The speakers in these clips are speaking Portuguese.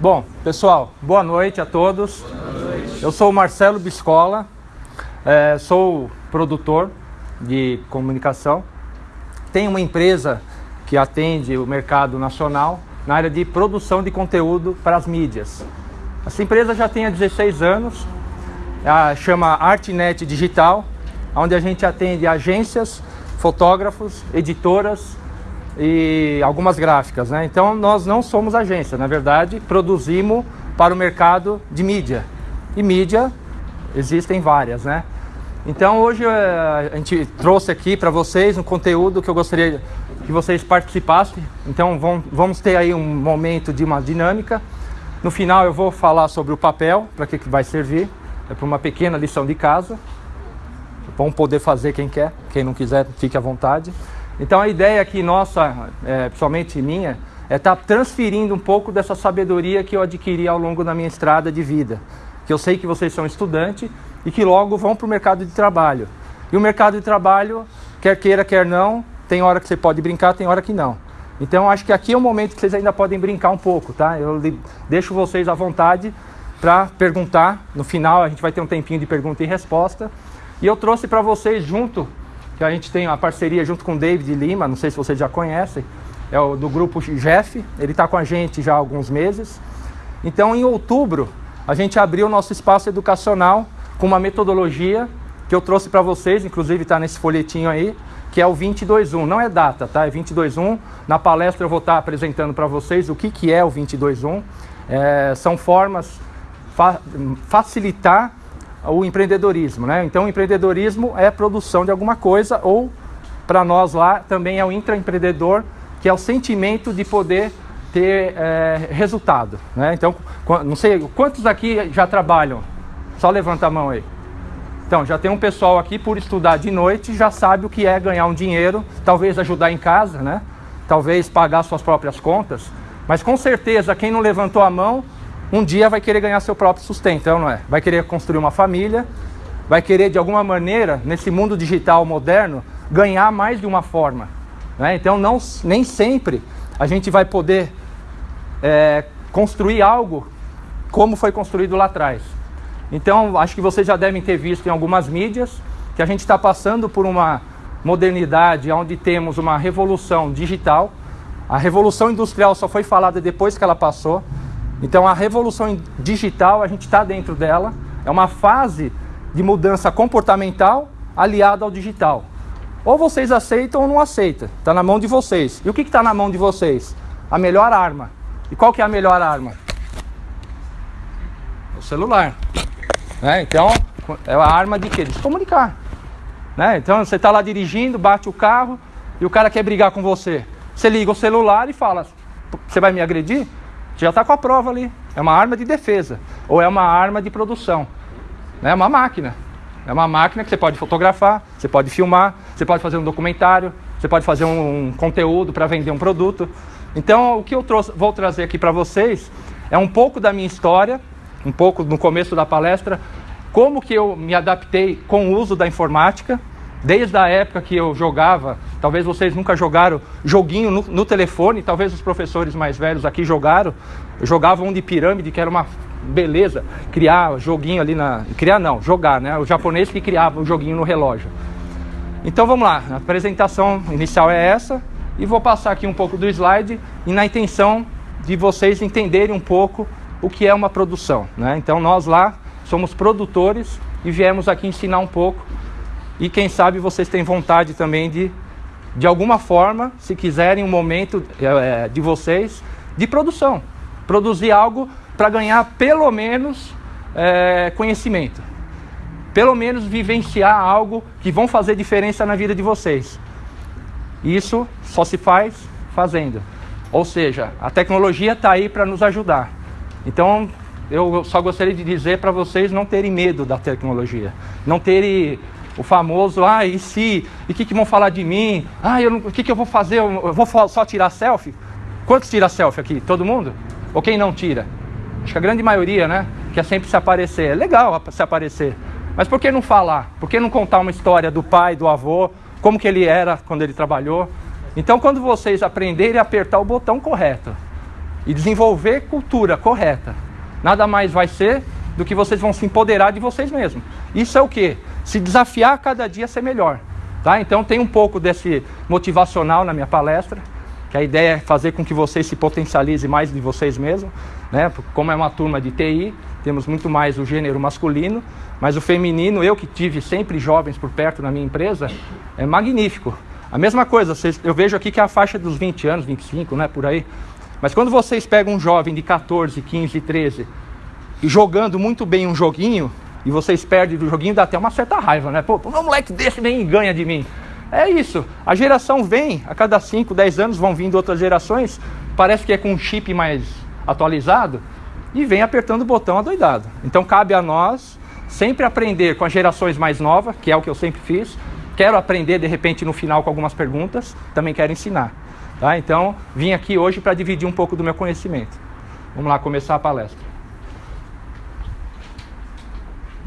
Bom, pessoal, boa noite a todos. Noite. Eu sou o Marcelo Biscola, é, sou produtor de comunicação. Tenho uma empresa que atende o mercado nacional na área de produção de conteúdo para as mídias. Essa empresa já tem há 16 anos, chama Artnet Digital, onde a gente atende agências, fotógrafos, editoras e algumas gráficas. Né? Então nós não somos agência, na verdade produzimos para o mercado de mídia. E mídia existem várias, né? Então hoje eh, a gente trouxe aqui para vocês um conteúdo que eu gostaria que vocês participassem. Então vamos ter aí um momento de uma dinâmica. No final eu vou falar sobre o papel, para que, que vai servir. É para uma pequena lição de casa. Vão poder fazer quem quer, quem não quiser fique à vontade. Então a ideia aqui nossa, é, principalmente minha, é estar tá transferindo um pouco dessa sabedoria que eu adquiri ao longo da minha estrada de vida. Que eu sei que vocês são estudantes e que logo vão para o mercado de trabalho. E o mercado de trabalho, quer queira, quer não, tem hora que você pode brincar, tem hora que não. Então acho que aqui é o momento que vocês ainda podem brincar um pouco, tá? Eu deixo vocês à vontade para perguntar. No final a gente vai ter um tempinho de pergunta e resposta. E eu trouxe para vocês junto que a gente tem uma parceria junto com o David Lima, não sei se vocês já conhecem, é o do grupo Jeff, ele está com a gente já há alguns meses. Então, em outubro, a gente abriu o nosso espaço educacional com uma metodologia que eu trouxe para vocês, inclusive está nesse folhetinho aí, que é o 221. Não é data, tá? É 221. Na palestra eu vou estar tá apresentando para vocês o que, que é o 221. É, são formas fa facilitar o empreendedorismo. Né? Então, o empreendedorismo é produção de alguma coisa ou, para nós lá, também é o intraempreendedor, que é o sentimento de poder ter é, resultado. Né? Então, não sei, quantos aqui já trabalham? Só levanta a mão aí. Então, já tem um pessoal aqui, por estudar de noite, já sabe o que é ganhar um dinheiro, talvez ajudar em casa, né? talvez pagar suas próprias contas, mas com certeza quem não levantou a mão um dia vai querer ganhar seu próprio sustento, é não é? Vai querer construir uma família, vai querer de alguma maneira, nesse mundo digital moderno, ganhar mais de uma forma. Né? Então não, nem sempre a gente vai poder é, construir algo como foi construído lá atrás. Então acho que vocês já devem ter visto em algumas mídias que a gente está passando por uma modernidade onde temos uma revolução digital. A revolução industrial só foi falada depois que ela passou. Então a revolução digital, a gente está dentro dela, é uma fase de mudança comportamental aliada ao digital. Ou vocês aceitam ou não aceitam, está na mão de vocês. E o que está na mão de vocês? A melhor arma. E qual que é a melhor arma? O celular. Né? Então, é a arma de quê? De se comunicar. Né? Então, você está lá dirigindo, bate o carro e o cara quer brigar com você. Você liga o celular e fala, você vai me agredir? Já está com a prova ali. É uma arma de defesa ou é uma arma de produção. É uma máquina. É uma máquina que você pode fotografar, você pode filmar, você pode fazer um documentário, você pode fazer um, um conteúdo para vender um produto. Então, o que eu trouxe, vou trazer aqui para vocês é um pouco da minha história, um pouco no começo da palestra, como que eu me adaptei com o uso da informática, Desde a época que eu jogava, talvez vocês nunca jogaram joguinho no, no, telefone, talvez os professores mais velhos aqui jogaram. Eu jogava um de pirâmide, que era uma beleza, criar joguinho ali na... Criar não, jogar, né? O japonês que criava o joguinho no relógio. Então vamos lá, a apresentação inicial é essa. E vou passar aqui um pouco do slide e na intenção de vocês entenderem um pouco o que é uma produção. Né? Então nós lá somos produtores e viemos aqui ensinar um pouco e quem sabe vocês têm vontade também de, de alguma forma, se quiserem um momento é, de vocês, de produção. Produzir algo para ganhar pelo menos é, conhecimento. Pelo menos vivenciar algo que vão fazer diferença na vida de vocês. Isso só se faz fazendo. Ou seja, a tecnologia está aí para nos ajudar. Então, eu só gostaria de dizer para vocês não terem medo da tecnologia. Não terem o famoso, ah, e se, e o que, que vão falar de mim? Ah, o que, que eu vou fazer? Eu vou só tirar selfie? Quantos tira selfie aqui? Todo mundo? Ou quem não tira? Acho que a grande maioria, né? Quer sempre se aparecer. É legal se aparecer. Mas por que não falar? Por que não contar uma história do pai, do avô, como que ele era quando ele trabalhou? Então, quando vocês aprenderem a apertar o botão correto, e desenvolver cultura correta. Nada mais vai ser do que vocês vão se empoderar de vocês mesmos. Isso é o que? Se desafiar a cada dia a ser melhor. Tá? Então tem um pouco desse motivacional na minha palestra, que a ideia é fazer com que vocês se potencializem mais de vocês mesmos. Né? Como é uma turma de TI, temos muito mais o gênero masculino, mas o feminino, eu que tive sempre jovens por perto na minha empresa, é magnífico. A mesma coisa, eu vejo aqui que é a faixa dos 20 anos, 25, né, por aí. Mas quando vocês pegam um jovem de 14, 15, 13 e jogando muito bem um joguinho, e vocês perdem do joguinho, dá até uma certa raiva, né? Pô, um moleque desse nem ganha de mim. É isso. A geração vem, a cada 5, 10 anos vão vindo outras gerações, parece que é com um chip mais atualizado, e vem apertando o botão adoidado. Então cabe a nós sempre aprender com as gerações mais novas, que é o que eu sempre fiz. Quero aprender, de repente, no final com algumas perguntas, também quero ensinar. Tá? Então, vim aqui hoje para dividir um pouco do meu conhecimento. Vamos lá começar a palestra.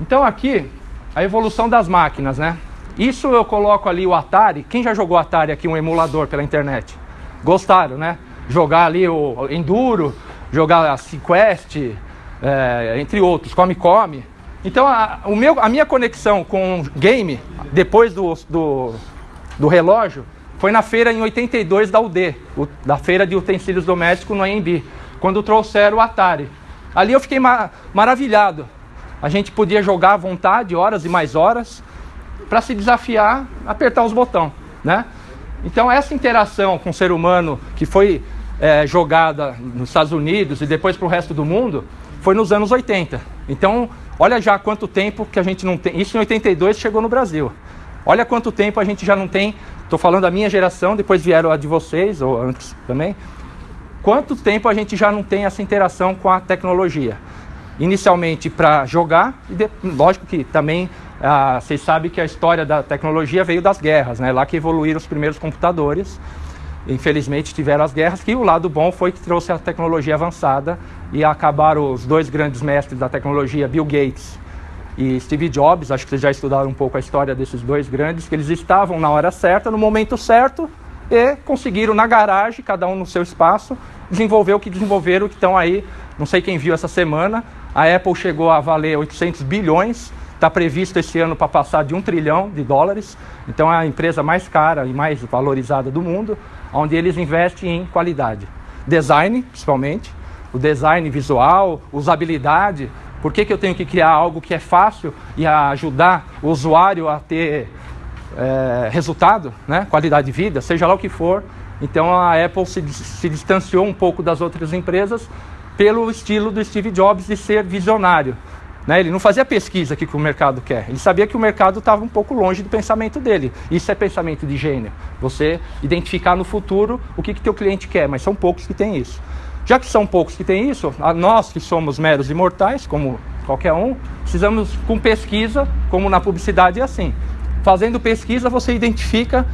Então aqui, a evolução das máquinas, né? Isso eu coloco ali o Atari. Quem já jogou Atari aqui, um emulador pela internet? Gostaram, né? Jogar ali o Enduro, jogar a Sequest, é, entre outros, Come Come. Então a, o meu, a minha conexão com game, depois do, do, do relógio, foi na feira em 82 da UD, o, da feira de utensílios domésticos no AMB, quando trouxeram o Atari. Ali eu fiquei ma maravilhado. A gente podia jogar à vontade, horas e mais horas, para se desafiar, apertar os botões, né? Então essa interação com o ser humano que foi é, jogada nos Estados Unidos e depois para o resto do mundo foi nos anos 80. Então olha já quanto tempo que a gente não tem. Isso em 82 chegou no Brasil. Olha quanto tempo a gente já não tem. Estou falando da minha geração, depois vieram a de vocês ou antes também. Quanto tempo a gente já não tem essa interação com a tecnologia? Inicialmente para jogar e de, lógico que também ah, vocês sabem que a história da tecnologia veio das guerras, né? Lá que evoluíram os primeiros computadores. Infelizmente tiveram as guerras, que o lado bom foi que trouxe a tecnologia avançada e acabaram os dois grandes mestres da tecnologia, Bill Gates e Steve Jobs. Acho que vocês já estudaram um pouco a história desses dois grandes, que eles estavam na hora certa, no momento certo e conseguiram na garagem, cada um no seu espaço, desenvolver o que desenvolveram, que estão aí. Não sei quem viu essa semana. A Apple chegou a valer 800 bilhões Está previsto esse ano para passar de um trilhão de dólares. Então é a empresa mais cara e mais valorizada do mundo, onde eles investem em qualidade. Design, principalmente. O design visual, usabilidade. Por que, que eu tenho que criar algo que é fácil e ajudar o usuário a ter é, resultado, né? qualidade de vida, seja lá o que for. Então a Apple se, se distanciou um pouco das outras empresas pelo estilo do Steve Jobs de ser visionário. Né? Ele não fazia pesquisa que o mercado quer. Ele sabia que o mercado estava um pouco longe do pensamento dele. Isso é pensamento de gênio. Você identificar no futuro o que, que teu cliente quer, mas são poucos que têm isso. Já que são poucos que têm isso, nós que somos meros imortais, como qualquer um, precisamos com pesquisa, como na publicidade é assim. Fazendo pesquisa, você identifica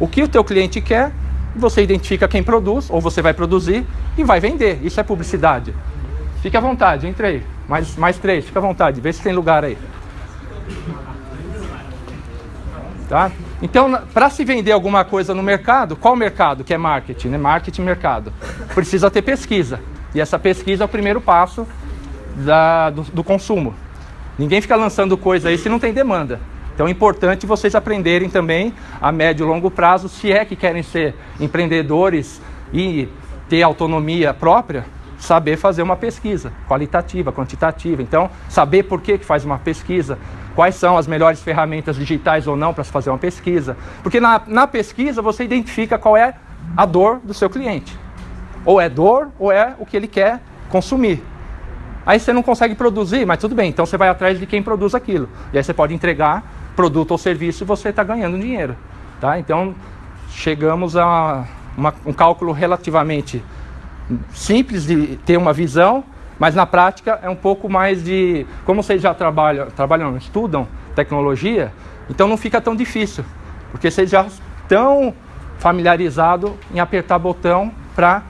o que o teu cliente quer, você identifica quem produz, ou você vai produzir e vai vender. Isso é publicidade. Fique à vontade, entre aí. Mais, mais três, fica à vontade, vê se tem lugar aí. Tá? Então, para se vender alguma coisa no mercado, qual mercado que é marketing? Né? Marketing mercado. Precisa ter pesquisa. E essa pesquisa é o primeiro passo da, do, do consumo. Ninguém fica lançando coisa aí se não tem demanda. Então é importante vocês aprenderem também a médio e longo prazo, se é que querem ser empreendedores e ter autonomia própria, saber fazer uma pesquisa qualitativa, quantitativa. Então, saber por que, que faz uma pesquisa, quais são as melhores ferramentas digitais ou não para se fazer uma pesquisa. Porque na, na pesquisa você identifica qual é a dor do seu cliente. Ou é dor ou é o que ele quer consumir. Aí você não consegue produzir, mas tudo bem, então você vai atrás de quem produz aquilo. E aí você pode entregar produto ou serviço você está ganhando dinheiro. Tá? Então, chegamos a uma, um cálculo relativamente simples de ter uma visão, mas na prática é um pouco mais de... Como vocês já trabalham, trabalham estudam tecnologia, então não fica tão difícil, porque vocês já estão familiarizados em apertar botão para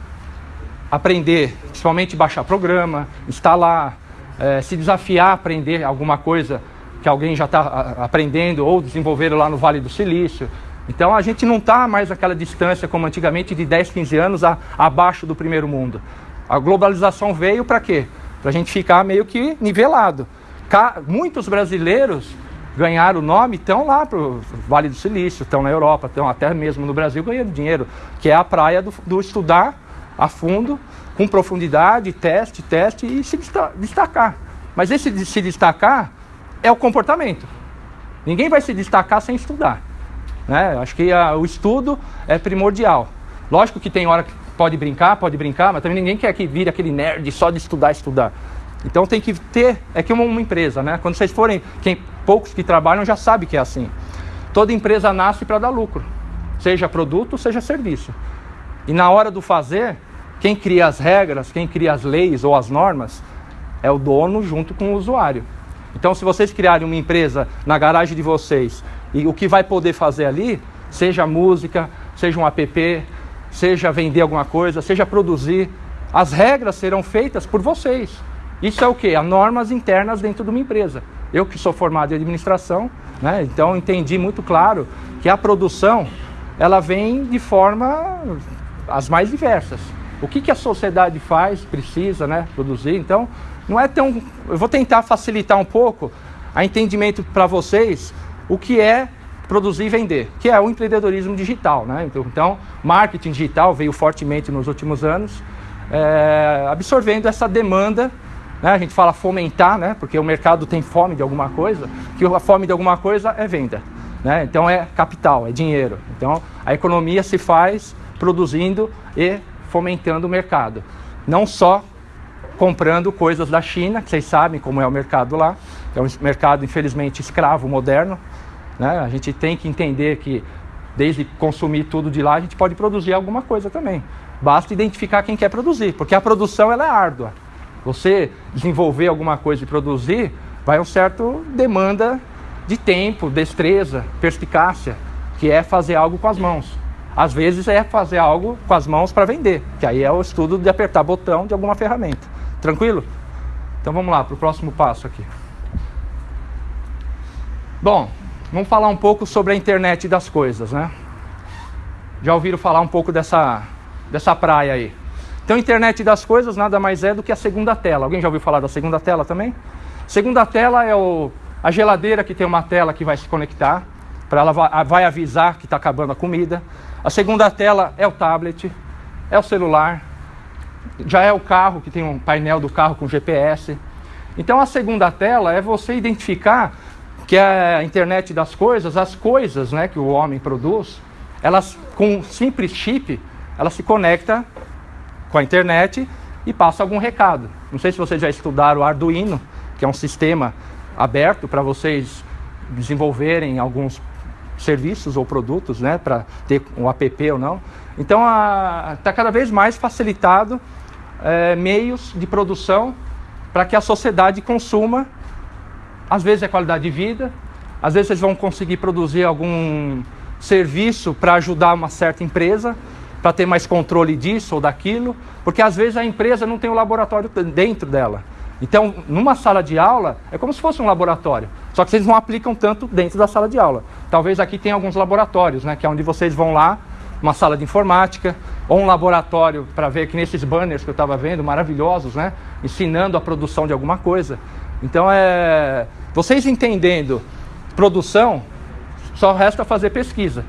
aprender, principalmente baixar programa, instalar, é, se desafiar a aprender alguma coisa que alguém já está aprendendo ou desenvolveram lá no Vale do Silício. Então a gente não está mais aquela distância como antigamente de 10, 15 anos a, abaixo do primeiro mundo. A globalização veio para quê? Para a gente ficar meio que nivelado. Muitos brasileiros ganharam o nome estão lá para o Vale do Silício, estão na Europa, estão até mesmo no Brasil ganhando dinheiro, que é a praia do, do estudar a fundo, com profundidade, teste, teste e se destacar. Mas esse de se destacar é o comportamento. Ninguém vai se destacar sem estudar. Né? Acho que a, o estudo é primordial. Lógico que tem hora que pode brincar, pode brincar, mas também ninguém quer que vire aquele nerd só de estudar, estudar. Então tem que ter, é que uma, uma empresa, né? Quando vocês forem, quem, poucos que trabalham já sabem que é assim. Toda empresa nasce para dar lucro, seja produto, seja serviço. E na hora do fazer, quem cria as regras, quem cria as leis ou as normas, é o dono junto com o usuário. Então, se vocês criarem uma empresa na garagem de vocês e o que vai poder fazer ali, seja música, seja um app, seja vender alguma coisa, seja produzir, as regras serão feitas por vocês. Isso é o que? As normas internas dentro de uma empresa. Eu que sou formado em administração, né, então entendi muito claro que a produção ela vem de forma as mais diversas. O que, que a sociedade faz, precisa né, produzir, então não é tão. Eu vou tentar facilitar um pouco a entendimento para vocês o que é produzir e vender, que é o empreendedorismo digital. Né? Então, então marketing digital veio fortemente nos últimos anos, é, absorvendo essa demanda. Né? A gente fala fomentar, né? porque o mercado tem fome de alguma coisa, que a fome de alguma coisa é venda. Né? Então é capital, é dinheiro. Então a economia se faz produzindo e fomentando o mercado. Não só comprando coisas da China, que vocês sabem como é o mercado lá. É um mercado, infelizmente, escravo moderno. Né? A gente tem que entender que, desde consumir tudo de lá, a gente pode produzir alguma coisa também. Basta identificar quem quer produzir, porque a produção ela é árdua. Você desenvolver alguma coisa e produzir, vai um certo demanda de tempo, destreza, perspicácia, que é fazer algo com as mãos. Às vezes é fazer algo com as mãos para vender, que aí é o estudo de apertar botão de alguma ferramenta. Tranquilo? Então vamos lá para o próximo passo aqui. Bom, vamos falar um pouco sobre a internet das coisas, né? Já ouviram falar um pouco dessa, dessa praia aí? Então, internet das coisas nada mais é do que a segunda tela. Alguém já ouviu falar da segunda tela também? Segunda tela é o, a geladeira que tem uma tela que vai se conectar, para ela vai, avisar que está acabando a comida. A segunda tela é o tablet, é o celular, já é o carro que tem um painel do carro com GPS. Então a segunda tela é você identificar que a internet das coisas, as coisas né, que o homem produz, elas com um simples chip, ela se conecta com a internet e passa algum recado. Não sei se vocês já estudaram o Arduino, que é um sistema aberto para vocês desenvolverem alguns serviços ou produtos, né, para ter um app ou não. Então está cada vez mais facilitado é, meios de produção para que a sociedade consuma. Às vezes é qualidade de vida, às vezes vocês vão conseguir produzir algum serviço para ajudar uma certa empresa, para ter mais controle disso ou daquilo, porque às vezes a empresa não tem o um laboratório dentro dela. Então, numa sala de aula, é como se fosse um laboratório, só que vocês não aplicam tanto dentro da sala de aula. Talvez aqui tenha alguns laboratórios, né, que é onde vocês vão lá, uma sala de informática, ou um laboratório para ver que nesses banners que eu estava vendo, maravilhosos, né? Ensinando a produção de alguma coisa. Então, é, vocês entendendo produção, só resta fazer pesquisa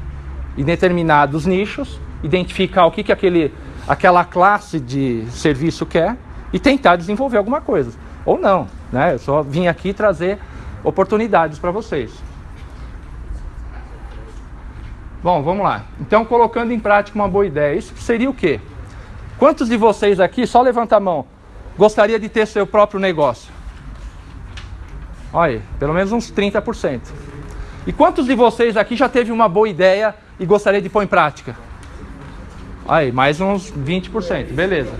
em determinados nichos, identificar o que, que aquele, aquela classe de serviço quer e tentar desenvolver alguma coisa. Ou não, né? Eu só vim aqui trazer oportunidades para vocês. Bom, vamos lá. Então, colocando em prática uma boa ideia. Isso seria o quê? Quantos de vocês aqui, só levanta a mão, gostaria de ter seu próprio negócio? Olha aí, pelo menos uns 30%. E quantos de vocês aqui já teve uma boa ideia e gostaria de pôr em prática? Aí, mais uns 20%, beleza.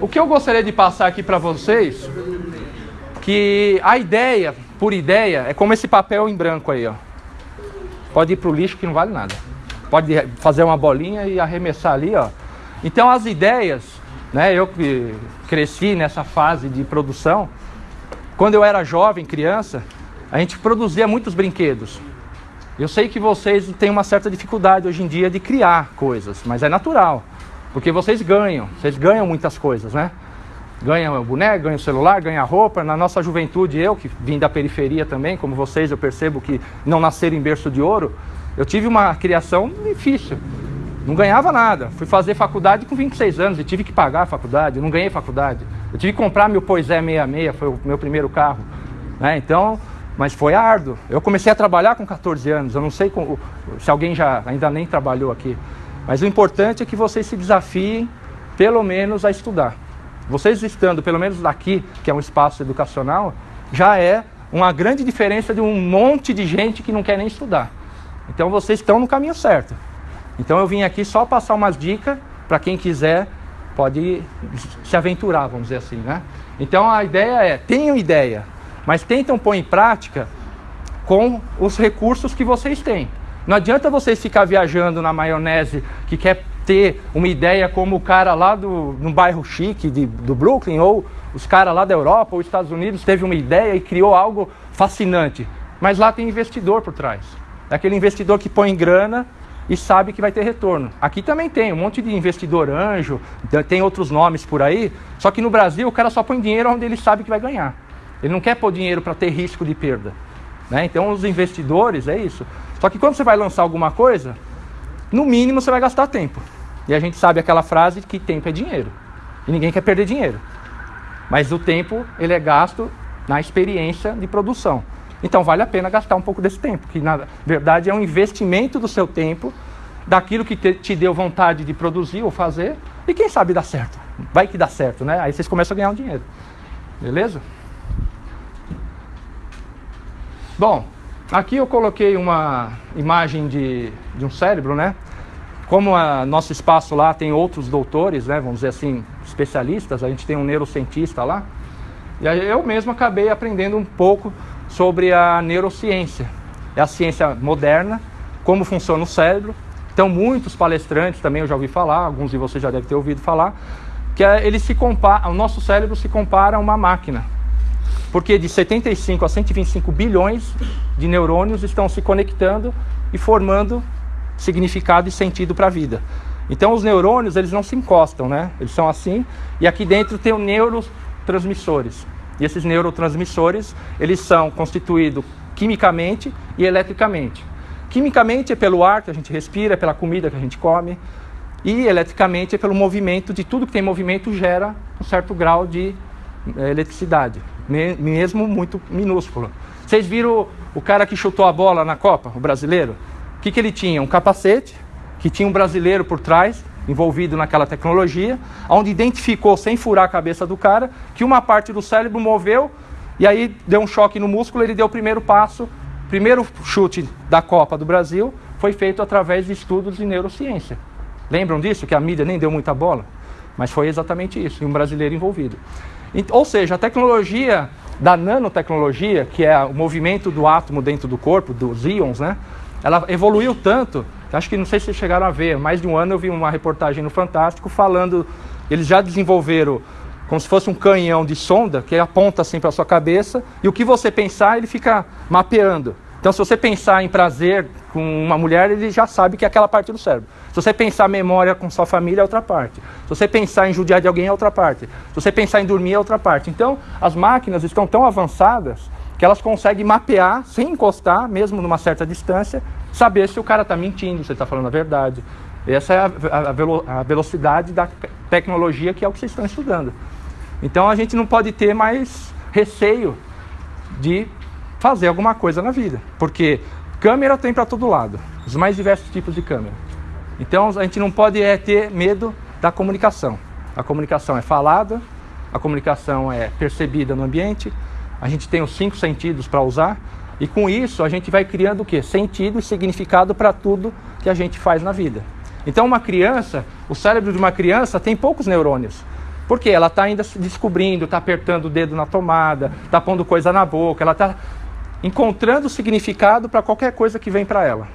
O que eu gostaria de passar aqui para vocês, que a ideia, por ideia, é como esse papel em branco aí, ó. Pode ir para o lixo que não vale nada. Pode fazer uma bolinha e arremessar ali, ó. Então as ideias, né? Eu que cresci nessa fase de produção, quando eu era jovem, criança, a gente produzia muitos brinquedos. Eu sei que vocês têm uma certa dificuldade hoje em dia de criar coisas, mas é natural. Porque vocês ganham, vocês ganham muitas coisas, né? Ganham o boneco, ganham o celular, ganham a roupa. Na nossa juventude, eu que vim da periferia também, como vocês, eu percebo que não nasceram em berço de ouro. Eu tive uma criação difícil. Não ganhava nada. Fui fazer faculdade com 26 anos e tive que pagar a faculdade. não ganhei faculdade. Eu tive que comprar meu Poisé 66, foi o meu primeiro carro. Né? Então, mas foi árduo. Eu comecei a trabalhar com 14 anos. Eu não sei se alguém já ainda nem trabalhou aqui. Mas o importante é que vocês se desafiem, pelo menos, a estudar. Vocês estando, pelo menos daqui, que é um espaço educacional, já é uma grande diferença de um monte de gente que não quer nem estudar. Então vocês estão no caminho certo. Então eu vim aqui só passar umas dicas para quem quiser pode se aventurar, vamos dizer assim, né? Então a ideia é, tenham ideia, mas tentam pôr em prática com os recursos que vocês têm. Não adianta vocês ficar viajando na maionese que quer ter uma ideia como o cara lá do, no bairro chique de, do Brooklyn, ou os caras lá da Europa ou Estados Unidos teve uma ideia e criou algo fascinante. Mas lá tem investidor por trás. É aquele investidor que põe grana e sabe que vai ter retorno. Aqui também tem um monte de investidor anjo, tem outros nomes por aí, só que no Brasil o cara só põe dinheiro onde ele sabe que vai ganhar. Ele não quer pôr dinheiro para ter risco de perda. Né? Então os investidores, é isso. Só que quando você vai lançar alguma coisa, no mínimo você vai gastar tempo. E a gente sabe aquela frase que tempo é dinheiro. E ninguém quer perder dinheiro. Mas o tempo, ele é gasto na experiência de produção. Então vale a pena gastar um pouco desse tempo, que na verdade é um investimento do seu tempo, daquilo que te, te deu vontade de produzir ou fazer, e quem sabe dá certo. Vai que dá certo, né? Aí vocês começam a ganhar um dinheiro. Beleza? Bom, Aqui eu coloquei uma imagem de, de um cérebro, né? Como a nosso espaço lá tem outros doutores, né? Vamos dizer assim, especialistas, a gente tem um neurocientista lá. E eu mesmo acabei aprendendo um pouco sobre a neurociência. É a ciência moderna, como funciona o cérebro. Então muitos palestrantes também eu já ouvi falar, alguns de vocês já devem ter ouvido falar, que é, ele se compara, o nosso cérebro se compara a uma máquina. Porque de 75 a 125 bilhões de neurônios estão se conectando e formando significado e sentido para a vida. Então os neurônios, eles não se encostam, né? Eles são assim, e aqui dentro tem os neurotransmissores. E esses neurotransmissores, eles são constituídos quimicamente e eletricamente. Quimicamente é pelo ar que a gente respira, é pela comida que a gente come, e eletricamente é pelo movimento de tudo que tem movimento gera um certo grau de é, eletricidade, mesmo muito minúsculo. Vocês viram o cara que chutou a bola na Copa, o brasileiro? Que, que ele tinha? Um capacete, que tinha um brasileiro por trás, envolvido naquela tecnologia, onde identificou, sem furar a cabeça do cara, que uma parte do cérebro moveu e aí deu um choque no músculo, ele deu o primeiro passo. Primeiro chute da Copa do Brasil foi feito através de estudos de neurociência. Lembram disso? Que a mídia nem deu muita bola? Mas foi exatamente isso, e um brasileiro envolvido. Ou seja, a tecnologia da nanotecnologia, que é o movimento do átomo dentro do corpo, dos íons, né? Ela evoluiu tanto, acho que não sei se chegaram a ver, mais de um ano eu vi uma reportagem no Fantástico falando, eles já desenvolveram como se fosse um canhão de sonda que aponta assim para sua cabeça e o que você pensar ele fica mapeando. Então se você pensar em prazer com uma mulher, ele já sabe que é aquela parte do cérebro. Se você pensar memória com sua família, é outra parte. Se você pensar em judiar de alguém, é outra parte. Se você pensar em dormir, é outra parte. Então, as máquinas estão tão avançadas que elas conseguem mapear, sem encostar, mesmo numa certa distância, saber se o cara está mentindo, se está falando a verdade. Essa é a, a, velo, a velocidade da tecnologia que é o que vocês estão estudando. Então, a gente não pode ter mais receio de fazer alguma coisa na vida. Porque câmera tem para todo lado, os mais diversos tipos de câmera. Então a gente não pode é, ter medo da comunicação. A comunicação é falada, a comunicação é percebida no ambiente, a gente tem os cinco sentidos para usar, e com isso a gente vai criando o quê? Sentido e significado para tudo que a gente faz na vida. Então uma criança, o cérebro de uma criança tem poucos neurônios. Porque ela está ainda descobrindo, está apertando o dedo na tomada, está pondo coisa na boca, ela está encontrando significado para qualquer coisa que vem para ela.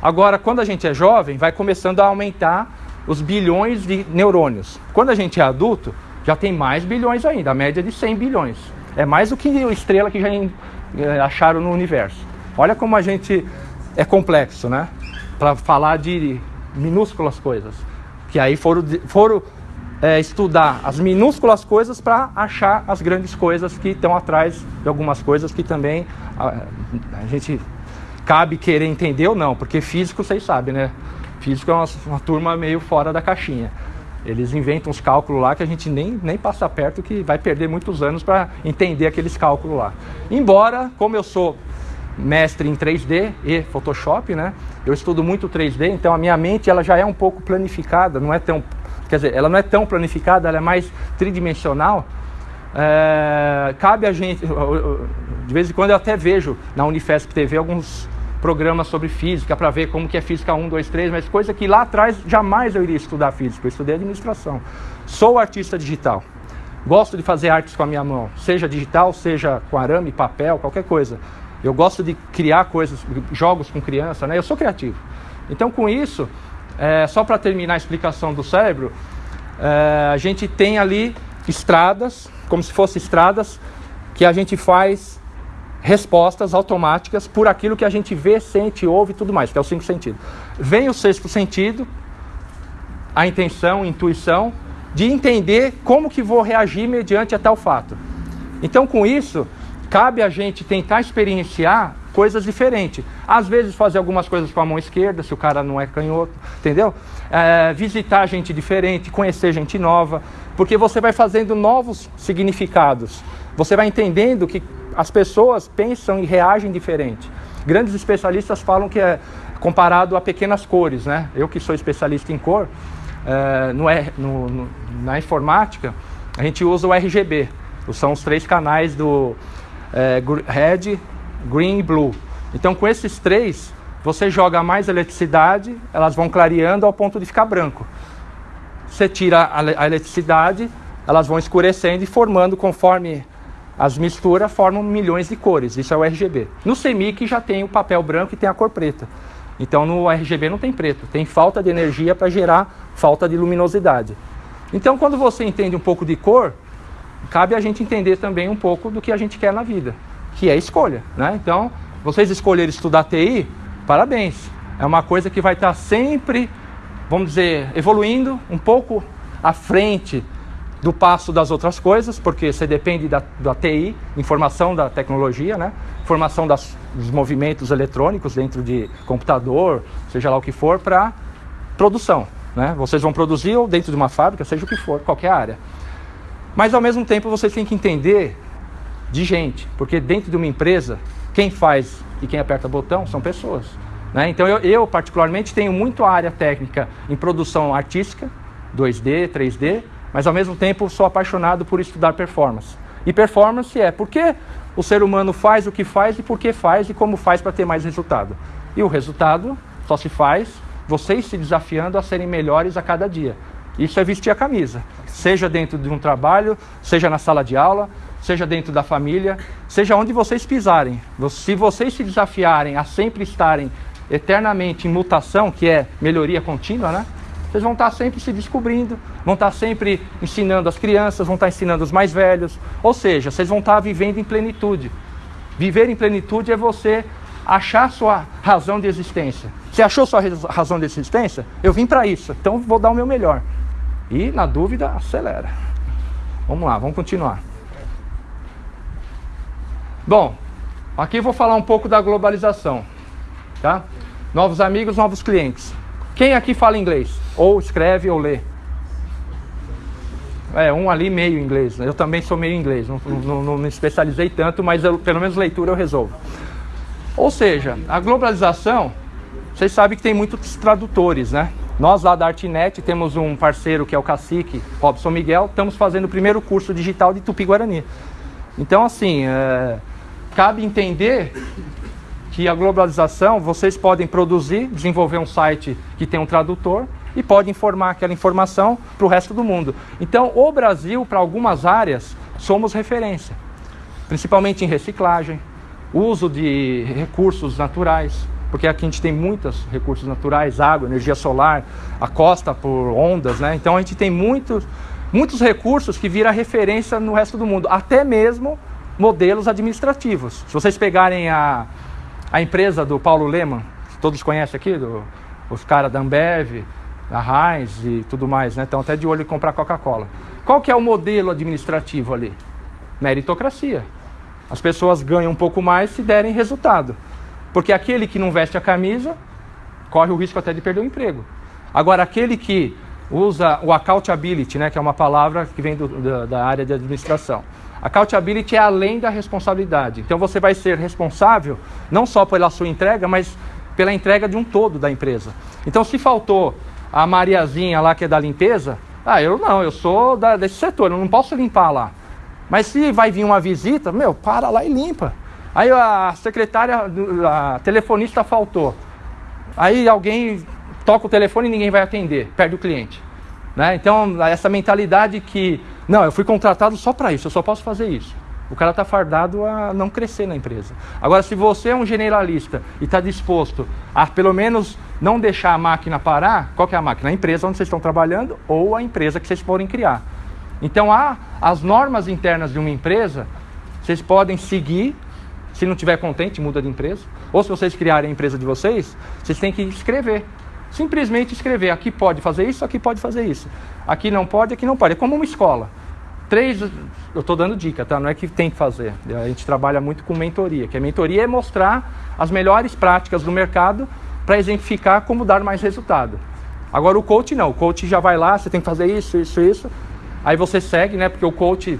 Agora, quando a gente é jovem, vai começando a aumentar os bilhões de neurônios. Quando a gente é adulto, já tem mais bilhões ainda, a média de 100 bilhões. É mais do que estrela que já eh, acharam no universo. Olha como a gente é complexo, né? Para falar de minúsculas coisas. Que aí foram, foram é, estudar as minúsculas coisas para achar as grandes coisas que estão atrás de algumas coisas que também a, a, gente cabe querer entender ou não, porque físico vocês sabem, né? Físico é uma, uma turma meio fora da caixinha. Eles inventam uns cálculos lá que a gente nem, nem passa perto, que vai perder muitos anos para entender aqueles cálculos lá. Embora, como eu sou mestre em 3D e Photoshop, né? Eu estudo muito 3D, então a minha mente ela já é um pouco planificada, não é tão, quer dizer, ela não é tão planificada, ela é mais tridimensional. É, cabe a gente, de vez em quando eu até vejo na Unifesp TV alguns programas sobre física para ver como que é física 1, 2, 3, mas coisa que lá atrás jamais eu iria estudar física, eu estudei administração. Sou artista digital. Gosto de fazer artes com a minha mão, seja digital, seja com arame, papel, qualquer coisa. Eu gosto de criar coisas, jogos com criança, né? Eu sou criativo. Então, com isso, é, só para terminar a explicação do cérebro, é, a gente tem ali estradas, como se fossem estradas, que a gente faz respostas automáticas por aquilo que a gente vê, sente, ouve e tudo mais, que é o cinco sentido. Vem o sexto sentido, a intenção, a intuição, de entender como que vou reagir mediante a tal fato. Então, com isso, cabe a gente tentar experienciar coisas diferentes. Às vezes fazer algumas coisas com a mão esquerda, se o cara não é canhoto, entendeu? É, visitar gente diferente, conhecer gente nova, porque você vai fazendo novos significados. Você vai entendendo que as pessoas pensam e reagem diferente. Grandes especialistas falam que é comparado a pequenas cores, né? Eu que sou especialista em cor, é, no, no, na informática, a gente usa o RGB. São os três canais do é, Red, Green e Blue. Então, com esses três, você joga mais eletricidade, elas vão clareando ao ponto de ficar branco. Você tira a eletricidade, elas vão escurecendo e formando conforme as misturas formam milhões de cores, isso é o RGB. No CMYK já tem o papel branco e tem a cor preta. Então no RGB não tem preto, tem falta de energia para gerar falta de luminosidade. Então quando você entende um pouco de cor, cabe a gente entender também um pouco do que a gente quer na vida, que é escolha. Né? Então, vocês escolherem estudar TI, parabéns. É uma coisa que vai estar sempre, vamos dizer, evoluindo um pouco à frente do passo das outras coisas, porque você depende da, da TI, informação da tecnologia, né? informação das, dos movimentos eletrônicos dentro de computador, seja lá o que for, para produção. Né? Vocês vão produzir ou dentro de uma fábrica, seja o que for, qualquer área. Mas ao mesmo tempo vocês têm que entender de gente, porque dentro de uma empresa, quem faz e quem aperta botão são pessoas. Né? Então eu, eu, particularmente, tenho muito área técnica em produção artística, 2D, 3D, mas ao mesmo tempo sou apaixonado por estudar performance. E performance é por que o ser humano faz o que faz e por que faz e como faz para ter mais resultado. E o resultado só se faz vocês se desafiando a serem melhores a cada dia. Isso é vestir a camisa, seja dentro de um trabalho, seja na sala de aula, seja dentro da família, seja onde vocês pisarem. Se vocês se desafiarem a sempre estarem eternamente em mutação, que é melhoria contínua, né? Vocês vão estar sempre se descobrindo, vão estar sempre ensinando as crianças, vão estar ensinando os mais velhos. Ou seja, vocês vão estar vivendo em plenitude. Viver em plenitude é você achar sua razão de existência. Você achou sua razão de existência? Eu vim para isso, então vou dar o meu melhor. E, na dúvida, acelera. Vamos lá, vamos continuar. Bom, aqui eu vou falar um pouco da globalização. Tá? Novos amigos, novos clientes. Quem aqui fala inglês? Ou escreve ou lê? É, um ali meio inglês. Eu também sou meio inglês. Não, não, não me especializei tanto, mas eu, pelo menos leitura eu resolvo. Ou seja, a globalização, vocês sabem que tem muitos tradutores, né? Nós lá da Artnet temos um parceiro que é o Cacique, Robson Miguel, estamos fazendo o primeiro curso digital de Tupi-Guarani. Então, assim, é, cabe entender que a globalização, vocês podem produzir, desenvolver um site que tem um tradutor e pode informar aquela informação para o resto do mundo. Então, o Brasil, para algumas áreas, somos referência, principalmente em reciclagem, uso de recursos naturais, porque aqui a gente tem muitos recursos naturais, água, energia solar, a costa por ondas, né? Então a gente tem muitos, muitos recursos que viram referência no resto do mundo, até mesmo modelos administrativos. Se vocês pegarem a a empresa do Paulo Leman, todos conhecem aqui, do, os caras da Ambev, a Heinz e tudo mais, né? Estão até de olho em comprar Coca-Cola. Qual que é o modelo administrativo ali? Meritocracia. As pessoas ganham um pouco mais se derem resultado. Porque aquele que não veste a camisa corre o risco até de perder o emprego. Agora, aquele que usa o accountability, né, que é uma palavra que vem do, da, da área de administração. Accountability é além da responsabilidade. Então você vai ser responsável não só pela sua entrega, mas pela entrega de um todo da empresa. Então se faltou a Mariazinha lá que é da limpeza, ah, eu não, eu sou da, desse setor, eu não posso limpar lá. Mas se vai vir uma visita, meu, para lá e limpa. Aí a secretária, a telefonista faltou. Aí alguém toca o telefone e ninguém vai atender, perde o cliente. Né? Então, essa mentalidade que, não, eu fui contratado só para isso, eu só posso fazer isso. O cara está fardado a não crescer na empresa. Agora, se você é um generalista e está disposto a, pelo menos, não deixar a máquina parar, qual é a máquina? A empresa onde vocês estão trabalhando ou a empresa que vocês forem criar. Então, há as normas internas de uma empresa, vocês podem seguir, se não estiver contente, muda de empresa. Ou se vocês criarem a empresa de vocês, vocês têm que escrever. Simplesmente escrever, aqui pode fazer isso, aqui pode fazer isso. Aqui não pode, aqui não pode. É como uma escola. Três, eu estou dando dica, tá? Não é que tem que fazer. A gente trabalha muito com mentoria, que a mentoria é mostrar as melhores práticas do mercado para exemplificar como dar mais resultado. Agora o coach não, o coach já vai lá, você tem que fazer isso, isso, isso. Aí você segue, né? Porque o coach,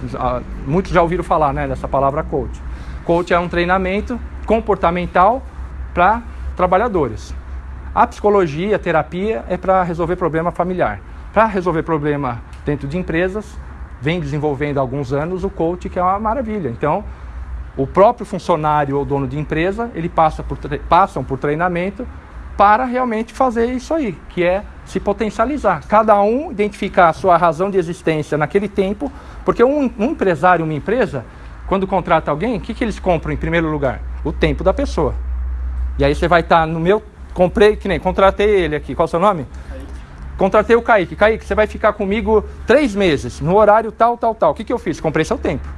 muitos já ouviram falar, né, dessa palavra coach. Coach é um treinamento comportamental para trabalhadores. A psicologia, a terapia é para resolver problema familiar. Para resolver problema dentro de empresas, vem desenvolvendo há alguns anos o coach, que é uma maravilha. Então, o próprio funcionário ou dono de empresa, ele passa por, passam por treinamento para realmente fazer isso aí, que é se potencializar. Cada um identificar a sua razão de existência naquele tempo, porque um, um empresário, uma empresa, quando contrata alguém, o que, que eles compram em primeiro lugar? O tempo da pessoa. E aí você vai estar tá no meu Comprei, que nem, contratei ele aqui. Qual é o seu nome? Kaique. Contratei o Kaique. Kaique, você vai ficar comigo três meses, no horário tal, tal, tal. O que, que eu fiz? Comprei seu tempo.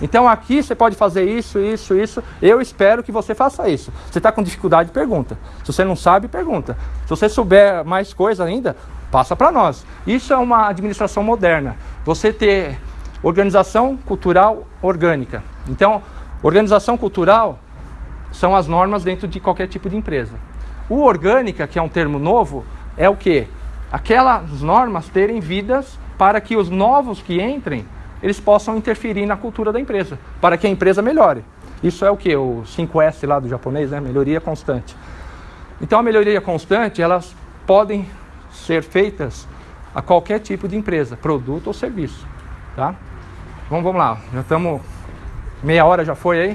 Então aqui você pode fazer isso, isso, isso. Eu espero que você faça isso. Você está com dificuldade, pergunta. Se você não sabe, pergunta. Se você souber mais coisa ainda, passa para nós. Isso é uma administração moderna. Você ter organização cultural orgânica. Então, organização cultural são as normas dentro de qualquer tipo de empresa. O orgânica, que é um termo novo, é o que? Aquelas normas terem vidas para que os novos que entrem, eles possam interferir na cultura da empresa, para que a empresa melhore. Isso é o que? O 5S lá do japonês, né? Melhoria constante. Então a melhoria constante, elas podem ser feitas a qualquer tipo de empresa, produto ou serviço, tá? Vamos, vamos lá, já estamos... Meia hora já foi aí?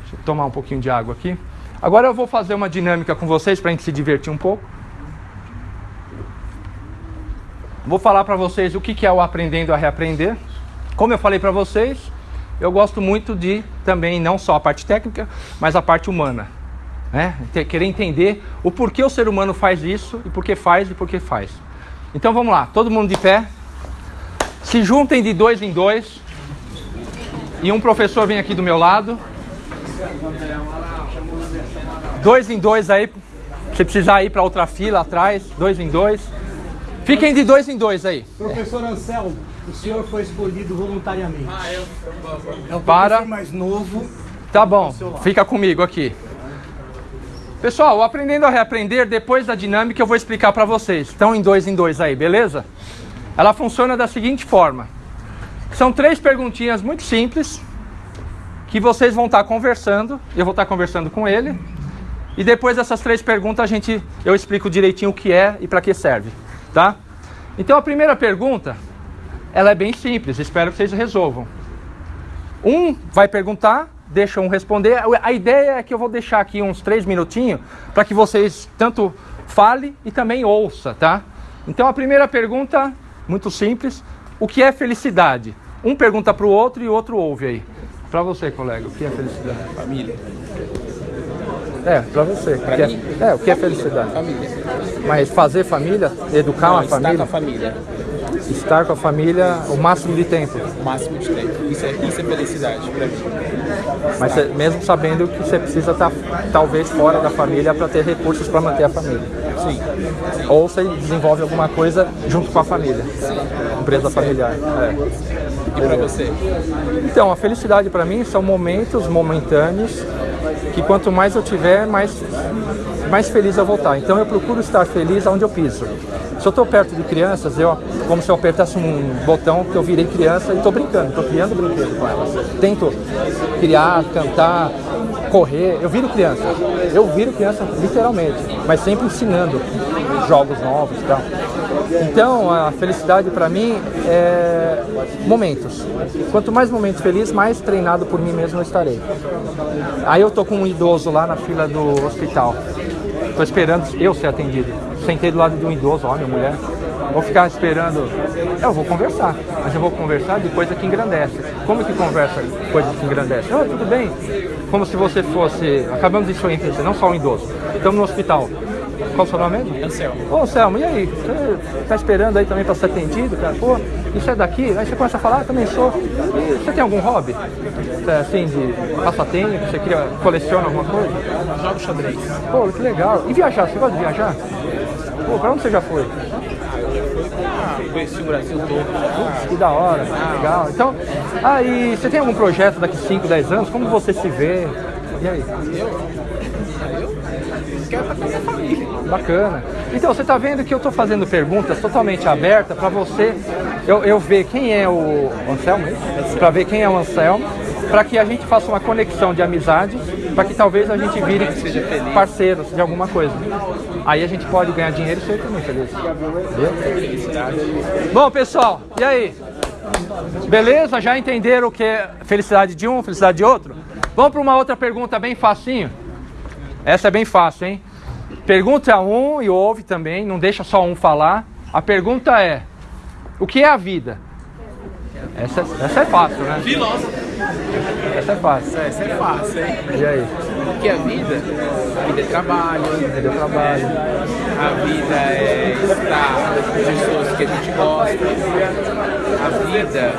Deixa eu tomar um pouquinho de água aqui. Agora eu vou fazer uma dinâmica com vocês para a gente se divertir um pouco. Vou falar para vocês o que é o aprendendo a reaprender. Como eu falei para vocês, eu gosto muito de também não só a parte técnica, mas a parte humana. Né? Querer entender o porquê o ser humano faz isso e por que faz e por que faz. Então vamos lá, todo mundo de pé. Se juntem de dois em dois. E um professor vem aqui do meu lado. Dois em dois aí, se precisar ir para outra fila atrás, dois em dois. Fiquem de dois em dois aí. Professor Anselmo, o senhor foi escolhido voluntariamente. Ah, eu, é o para mais novo. Tá bom, fica comigo aqui. Pessoal, Aprendendo a Reaprender, depois da dinâmica eu vou explicar para vocês. Estão em dois em dois aí, beleza? Ela funciona da seguinte forma. São três perguntinhas muito simples que vocês vão estar conversando, eu vou estar conversando com ele, e depois dessas três perguntas a gente, eu explico direitinho o que é e para que serve, tá? Então a primeira pergunta, ela é bem simples, espero que vocês resolvam. Um vai perguntar, deixa um responder. A ideia é que eu vou deixar aqui uns três minutinhos para que vocês tanto fale e também ouça, tá? Então a primeira pergunta, muito simples, o que é felicidade? Um pergunta para o outro e o outro ouve aí. Para você, colega, o que é felicidade? Família. É, pra você. Pra que mim? É, é, o que é felicidade? Família. Mas fazer família, educar Não, uma estar família, com a família. estar com a família o máximo de tempo. O máximo de tempo. Isso é, isso é felicidade pra mim. Mas cê- mesmo sabendo que você precisa estar talvez fora da família para ter recursos para manter a família. Sim. Ou você desenvolve alguma coisa junto com a família. Empresa familiar. É. E pra você? Então, a felicidade para mim são momentos momentâneos que quanto mais eu tiver, mais, mais feliz eu vou estar. Então eu procuro estar feliz onde eu piso. Se eu estou perto de crianças, eu como se eu apertasse um botão que eu virei criança e estou brincando, estou criando brinquedo com elas. Tento criar, cantar, correr. Eu viro criança. Eu viro criança literalmente, mas sempre ensinando jogos novos e tal. Então, a felicidade para mim é momentos. Quanto mais momentos felizes, mais treinado por mim mesmo eu estarei. Aí eu tô com um idoso lá na fila do hospital. Tô esperando eu ser atendido. Sentei do lado de um idoso, homem, mulher. Vou ficar esperando. Eu vou conversar, mas eu vou conversar de coisa que engrandece. Como que conversa coisa que engrandece? Ah, tudo bem. Como se você fosse. Acabamos de sonhar, não só um idoso. Estamos no hospital. Qual o seu nome mesmo? Anselmo. Ô, Anselmo, e aí? Você tá esperando aí também para ser atendido, cara? Pô, isso é daqui? Aí você começa a falar, ah, também sou. E você tem algum hobby? É, assim, de passatempo? Você cria, coleciona alguma coisa? Jogo xadrez. Pô, que legal. E viajar? Você gosta de viajar? Pô, pra onde você já foi? Ah, conheci o Brasil todo. Que da hora, legal. Então, aí, você tem algum projeto daqui 5, 10 anos? Como você se vê? E aí? Quero estar com a minha família. Bacana. Então, você está vendo que eu estou fazendo perguntas totalmente abertas para você, eu, eu ver quem é o Anselmo, para ver quem é o Anselmo, para que a gente faça uma conexão de amizade, para que talvez a gente vire parceiros de alguma coisa. Aí a gente pode ganhar dinheiro e ser também feliz. Bom, pessoal, e aí? Beleza? Já entenderam o que é felicidade de um, felicidade de outro? Vamos para uma outra pergunta bem facinho. Essa é bem fácil, hein? Pergunta um e ouve também, não deixa só um falar. A pergunta é: o que é a vida? Essa, essa é fácil, né? Filósofo. Essa é fácil. Essa é fácil, hein? E aí? O que é a vida? A vida é trabalho. Cadê o trabalho? A vida é estar com pessoas que a gente gosta. A vida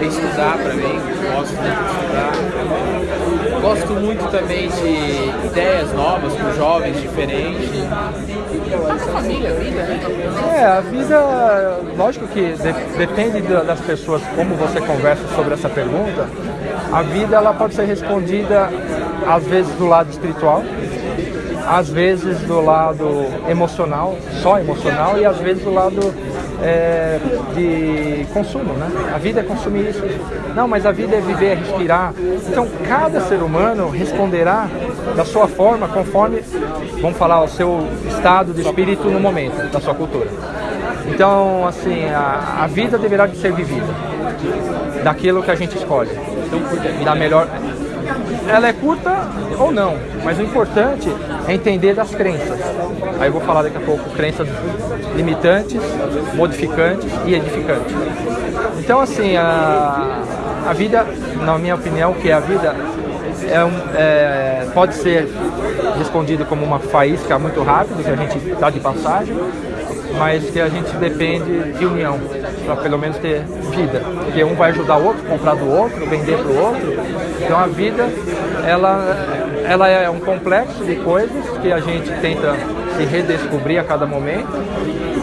é estudar para mim. Gosto muito de estudar. Gosto muito também de ideias novas com jovens diferentes. A família, a vida, né? É, a vida, lógico que de- depende da- das pessoas como você conversa sobre essa pergunta. A vida ela pode ser respondida às vezes do lado espiritual, às vezes do lado emocional, só emocional, e às vezes do lado é, de consumo, né? A vida é consumir isso. Não, mas a vida é viver, é respirar. Então, cada ser humano responderá da sua forma, conforme, vamos falar, o seu estado de espírito no momento, da sua cultura. Então, assim, a, a vida deverá de ser vivida daquilo que a gente escolhe. Da melhor. Ela é curta ou não, mas o importante é entender das crenças. Aí eu vou falar daqui a pouco crenças limitantes, modificantes e edificantes. Então, assim, a, a vida, na minha opinião, que é a vida é um, é, pode ser respondido como uma faísca muito rápida, que a gente está de passagem, mas que a gente depende de união, para pelo menos ter vida. Porque um vai ajudar o outro, comprar do outro, vender para o outro. Então a vida, ela, ela é um complexo de coisas que a gente tenta se redescobrir a cada momento.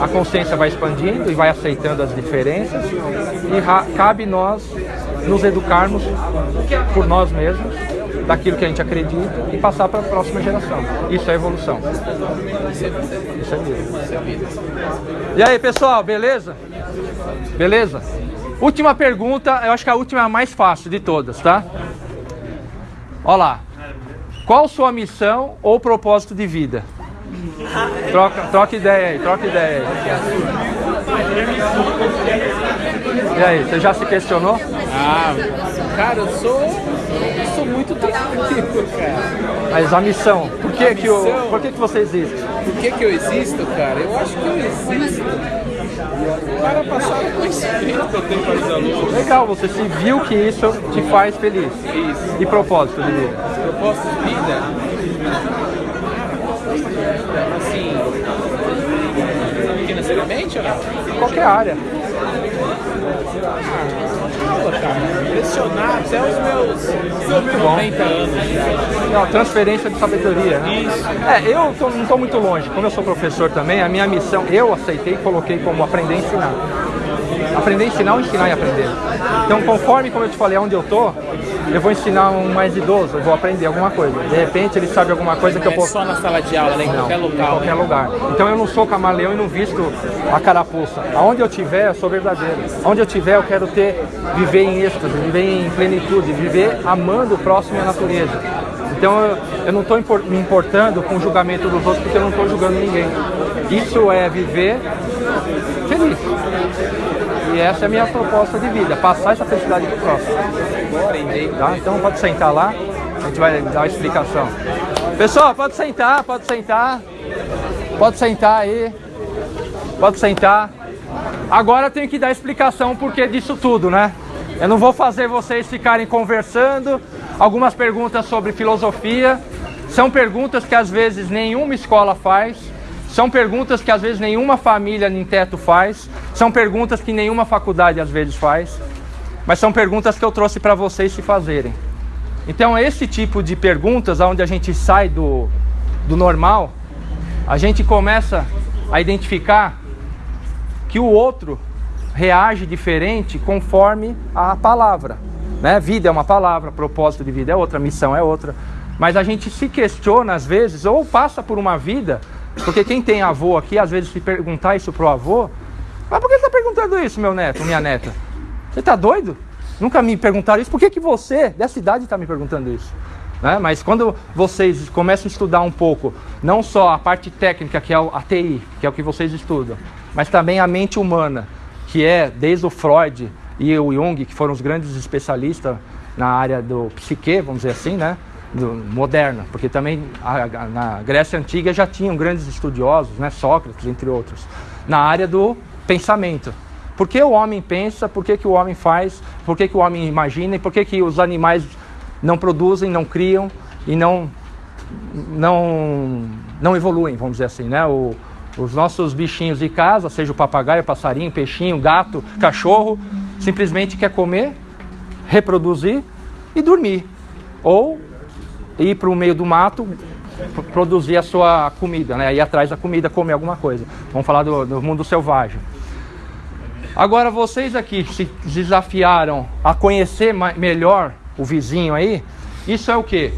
A consciência vai expandindo e vai aceitando as diferenças. E cabe nós nos educarmos por nós mesmos daquilo que a gente acredita e passar para a próxima geração. Isso é evolução. Isso é vida. E aí, pessoal, beleza? Beleza? Última pergunta, eu acho que a última é a mais fácil de todas, tá? Olha lá. Qual sua missão ou propósito de vida? Troca, troca ideia aí, troca ideia aí. E aí, você já se questionou? Ah, cara, eu sou. Eu muito tranquilo, cara. Mas a missão, por que, A que, missão? por que, que você existe? Por que, que eu existo, cara? Eu acho que eu existo para passar o conhecimento que eu tenho para os alunos. Legal, você se viu que isso te faz feliz. Isso. E propósito de vida? Propósito de vida. Assim. Financeiramente. ou não? Qualquer área. Cara. Impressionar até os meus 90 anos. Não, transferência de sabedoria. Né? Isso. É, eu tô, não estou muito longe. Como eu sou professor também, a minha missão, eu aceitei e coloquei como aprender e ensinar. Aprender a ensinar ou ensinar e aprender. Então, conforme, como eu te falei, onde eu tô, eu vou ensinar um mais idoso, eu vou aprender alguma coisa. De repente, ele sabe alguma coisa que eu É posso... só na sala de aula, né? em qualquer em local. qualquer lugar. Então eu não sou camaleão e não visto a carapuça. Aonde eu tiver, eu sou verdadeiro. Aonde eu tiver, eu quero ter, viver em êxtase, viver em plenitude, viver amando o próximo e a natureza. Então eu, eu não estou me importando com o julgamento dos outros porque eu não estou julgando ninguém. Isso é viver feliz. E essa é a minha proposta de vida, passar essa felicidade para o próximo. Tá? Então pode sentar lá, a gente vai dar a explicação. Pessoal, pode sentar, pode sentar. Pode sentar aí. Pode sentar. Agora eu tenho que dar a explicação porque disso tudo, né? Eu não vou fazer vocês ficarem conversando. Algumas perguntas sobre filosofia. São perguntas que às vezes nenhuma escola faz. São perguntas que às vezes nenhuma família em teto faz. São perguntas que nenhuma faculdade às vezes faz. Mas são perguntas que eu trouxe para vocês se fazerem. Então, esse tipo de perguntas, onde a gente sai do, do normal, a gente começa a identificar que o outro reage diferente conforme a palavra. Né? Vida é uma palavra, propósito de vida é outra, missão é outra. Mas a gente se questiona às vezes, ou passa por uma vida, porque quem tem avô aqui, às vezes se perguntar isso pro avô, mas por que você está perguntando isso, meu neto, minha neta? Você está doido? Nunca me perguntaram isso. Por que, que você, dessa idade, está me perguntando isso? Né? Mas quando vocês começam a estudar um pouco, não só a parte técnica, que é a TI, que é o que vocês estudam, mas também a mente humana, que é desde o Freud e o Jung, que foram os grandes especialistas na área do psique, vamos dizer assim, né? Do, moderna, porque também a, a, na Grécia Antiga já tinham grandes estudiosos, né? Sócrates, entre outros, na área do pensamento. Por que o homem pensa, por que, que o homem faz, por que, que o homem imagina e por que, que os animais não produzem, não criam e não, não, não evoluem, vamos dizer assim, né? O, os nossos bichinhos de casa, seja o papagaio, passarinho, peixinho, gato, cachorro, simplesmente quer comer, reproduzir e dormir. Ou ir para o meio do mato, produzir a sua comida, né? ir atrás da comida, comer alguma coisa. Vamos falar do, do mundo selvagem. Agora vocês aqui se desafiaram a conhecer melhor o vizinho aí, isso é o que?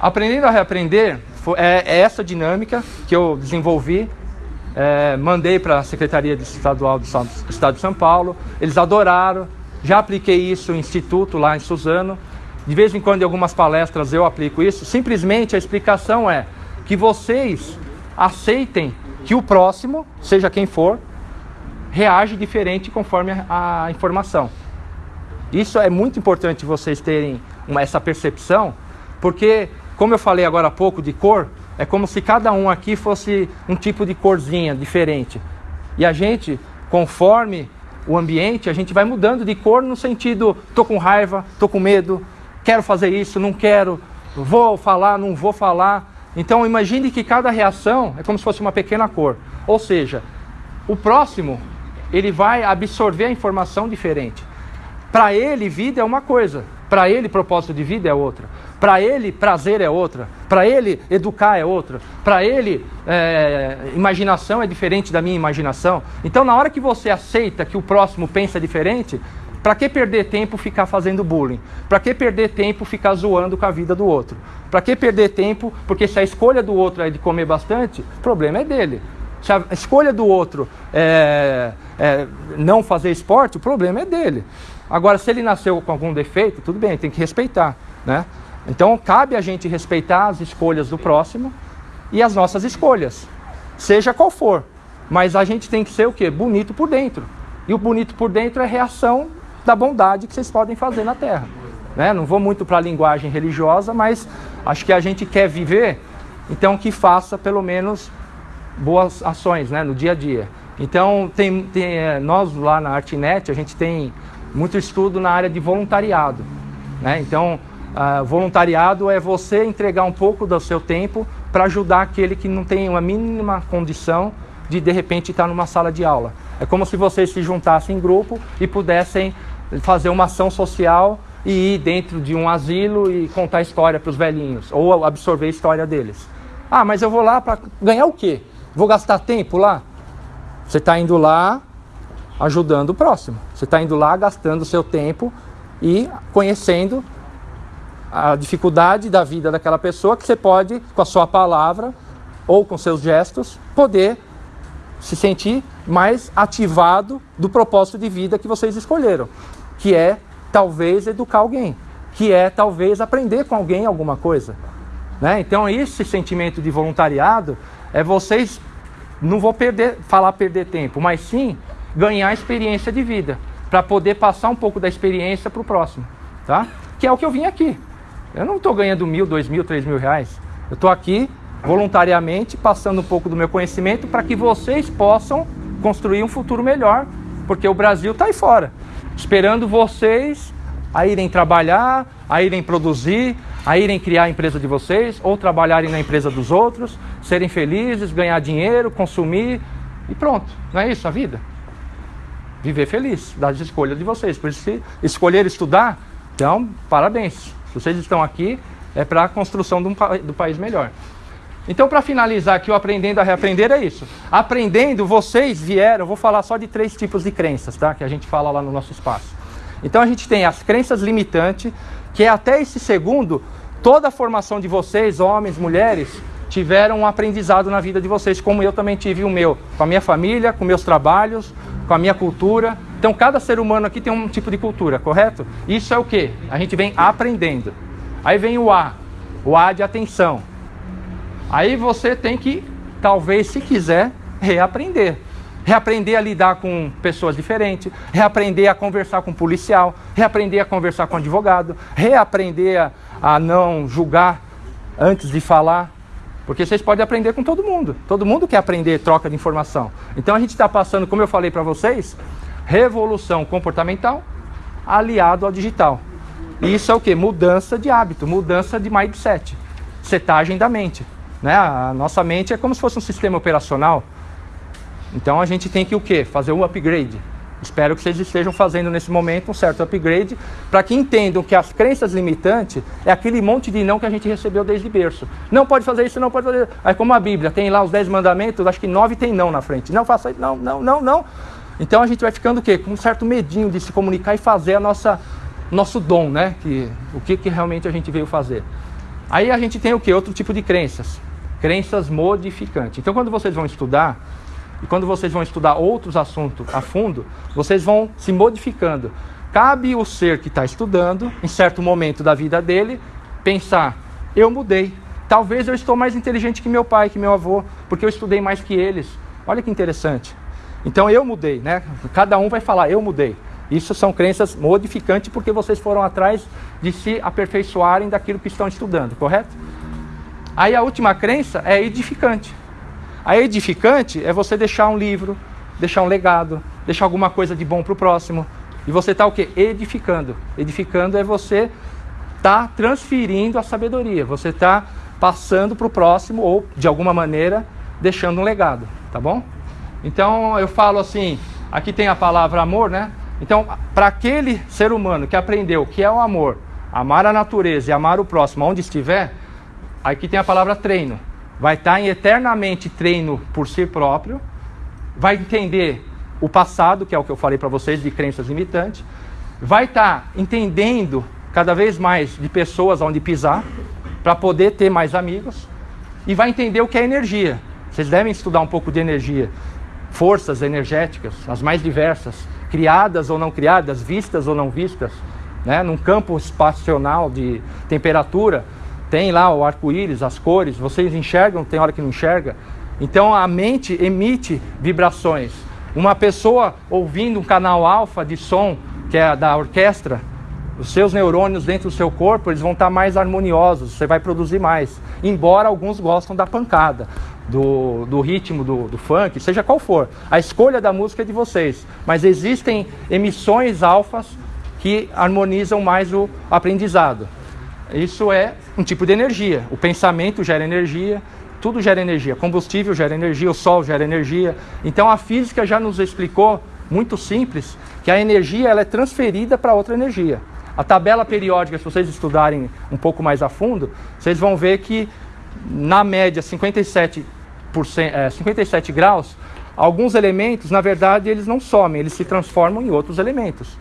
Aprendendo a reaprender é, é essa dinâmica que eu desenvolvi, é, mandei para a Secretaria Estadual do Estado de São Paulo, eles adoraram, já apliquei isso no Instituto lá em Suzano, de vez em quando em algumas palestras eu aplico isso, simplesmente a explicação é que vocês aceitem que o próximo, seja quem for, reage diferente conforme a, informação. Isso é muito importante vocês terem uma, essa percepção, porque, como eu falei agora há pouco de cor, é como se cada um aqui fosse um tipo de corzinha diferente. E a gente, conforme o ambiente, a gente vai mudando de cor no sentido, tô com raiva, tô com medo, quero fazer isso, não quero, vou falar, não vou falar. Então imagine que cada reação é como se fosse uma pequena cor. Ou seja, o próximo, ele vai absorver a informação diferente. Para ele, vida é uma coisa. Para ele, propósito de vida é outra. Para ele, prazer é outra. Para ele, educar é outra. Para ele, é, imaginação é diferente da minha imaginação. Então, na hora que você aceita que o próximo pensa diferente, para que perder tempo ficar fazendo bullying? Para que perder tempo ficar zoando com a vida do outro? Para que perder tempo? Porque se a escolha do outro é de comer bastante, o problema é dele. Se a escolha do outro é, é não fazer esporte, o problema é dele. Agora, se ele nasceu com algum defeito, tudo bem, tem que respeitar, né? Então, cabe a gente respeitar as escolhas do próximo e as nossas escolhas, seja qual for. Mas a gente tem que ser o quê? Bonito por dentro. E o bonito por dentro é reação da bondade que vocês podem fazer na Terra. Né? Não vou muito para a linguagem religiosa, mas acho que a gente quer viver, então que faça pelo menos boas ações né? no dia a dia. Então, tem, tem, nós lá na Artnet, a gente tem muito estudo na área de voluntariado. Né? Então, uh, voluntariado é você entregar um pouco do seu tempo para ajudar aquele que não tem uma mínima condição de de repente estar numa sala de aula. É como se vocês se juntassem em grupo e pudessem fazer uma ação social e ir dentro de um asilo e contar história para os velhinhos, ou absorver a história deles. Ah, mas eu vou lá para ganhar o quê? Vou gastar tempo lá? Você está indo lá ajudando o próximo. Você está indo lá gastando seu tempo e conhecendo a dificuldade da vida daquela pessoa que você pode, com a sua palavra ou com seus gestos, poder se sentir mais ativado do propósito de vida que vocês escolheram, que é talvez educar alguém, que é talvez aprender com alguém alguma coisa. Né? Então esse sentimento de voluntariado é vocês, não vou perder, falar perder tempo, mas sim ganhar experiência de vida, para poder passar um pouco da experiência para o próximo, tá? Que é o que eu vim aqui. Eu não estou ganhando mil, dois mil, três mil reais. Eu estou aqui voluntariamente passando um pouco do meu conhecimento para que vocês possam construir um futuro melhor, porque o Brasil está aí fora, esperando vocês a irem trabalhar, a irem produzir, a irem criar a empresa de vocês ou trabalharem na empresa dos outros, serem felizes, ganhar dinheiro, consumir e pronto. Não é isso a vida? Viver feliz das escolhas de vocês. Por isso, se escolher estudar, então, parabéns. Se vocês estão aqui, é para a construção do, do país melhor. Então, para finalizar aqui, o aprendendo a reaprender é isso. Aprendendo, vocês vieram, vou falar só de três tipos de crenças, tá? Que a gente fala lá no nosso espaço. Então, a gente tem as crenças limitantes, que é até esse segundo, toda a formação de vocês, homens, mulheres, tiveram um aprendizado na vida de vocês, como eu também tive o meu, com a minha família, com meus trabalhos, com a minha cultura. Então, cada ser humano aqui tem um tipo de cultura, correto? Isso é o que? A gente vem aprendendo. Aí vem o A, o A de atenção. Aí você tem que, talvez, se quiser, reaprender. Reaprender a lidar com pessoas diferentes, reaprender a conversar com policial, reaprender a conversar com advogado, reaprender a, a não julgar antes de falar, porque vocês podem aprender com todo mundo. Todo mundo quer aprender troca de informação. Então a gente está passando, como eu falei para vocês, revolução comportamental aliado ao digital. E isso é o que? Mudança de hábito, mudança de mindset, setagem da mente. Né? A nossa mente é como se fosse um sistema operacional. Então a gente tem que o quê? Fazer um upgrade. Espero que vocês estejam fazendo nesse momento um certo upgrade para que entendam que as crenças limitantes é aquele monte de não que a gente recebeu desde berço. Não pode fazer isso, não pode fazer. Aí como a Bíblia tem lá os dez mandamentos, acho que nove tem não na frente. Não faça isso, não, não, não, não. Então a gente vai ficando o quê? Com um certo medinho de se comunicar e fazer a nossa nosso dom, né? Que o que, que realmente a gente veio fazer. Aí a gente tem o que? Outro tipo de crenças crenças modificantes. Então, quando vocês vão estudar, e quando vocês vão estudar outros assuntos a fundo, vocês vão se modificando. Cabe o ser que está estudando, em certo momento da vida dele, pensar: eu mudei. Talvez eu estou mais inteligente que meu pai, que meu avô, porque eu estudei mais que eles. Olha que interessante. Então eu mudei, né? Cada um vai falar: eu mudei. Isso são crenças modificantes porque vocês foram atrás de se aperfeiçoarem daquilo que estão estudando, correto? Aí a última crença é edificante. A edificante é você deixar um livro, deixar um legado, deixar alguma coisa de bom para o próximo. E você está o quê? Edificando. Edificando é você tá transferindo a sabedoria. Você está passando para o próximo ou, de alguma maneira, deixando um legado. Tá bom? Então eu falo assim, aqui tem a palavra amor, né? Então, para aquele ser humano que aprendeu que é o amor, amar a natureza e amar o próximo onde estiver, Aqui tem a palavra treino. Vai estar em eternamente treino por si próprio. Vai entender o passado, que é o que eu falei para vocês de crenças limitantes. Vai estar entendendo cada vez mais de pessoas onde pisar para poder ter mais amigos. E vai entender o que é energia. Vocês devem estudar um pouco de energia. Forças energéticas, as mais diversas, criadas ou não criadas, vistas ou não vistas, né? num campo espacional de temperatura tem lá o arco-íris, as cores, vocês enxergam, tem hora que não enxerga. Então a mente emite vibrações. Uma pessoa ouvindo um canal alfa de som, que é da orquestra, os seus neurônios dentro do seu corpo, eles vão estar mais harmoniosos, você vai produzir mais. Embora alguns gostam da pancada, do, do ritmo do, do funk, seja qual for. A escolha da música é de vocês. Mas existem emissões alfas que harmonizam mais o aprendizado. Isso é um tipo de energia. O pensamento gera energia tudo gera energia. Combustível gera energia, o sol gera energia. Então a física já nos explicou, muito simples, que a energia ela é transferida para outra energia. A tabela periódica, se vocês estudarem um pouco mais a fundo, vocês vão ver que na média 57, é, 57 graus, alguns elementos, na verdade, eles não somem, eles se transformam em outros elementos.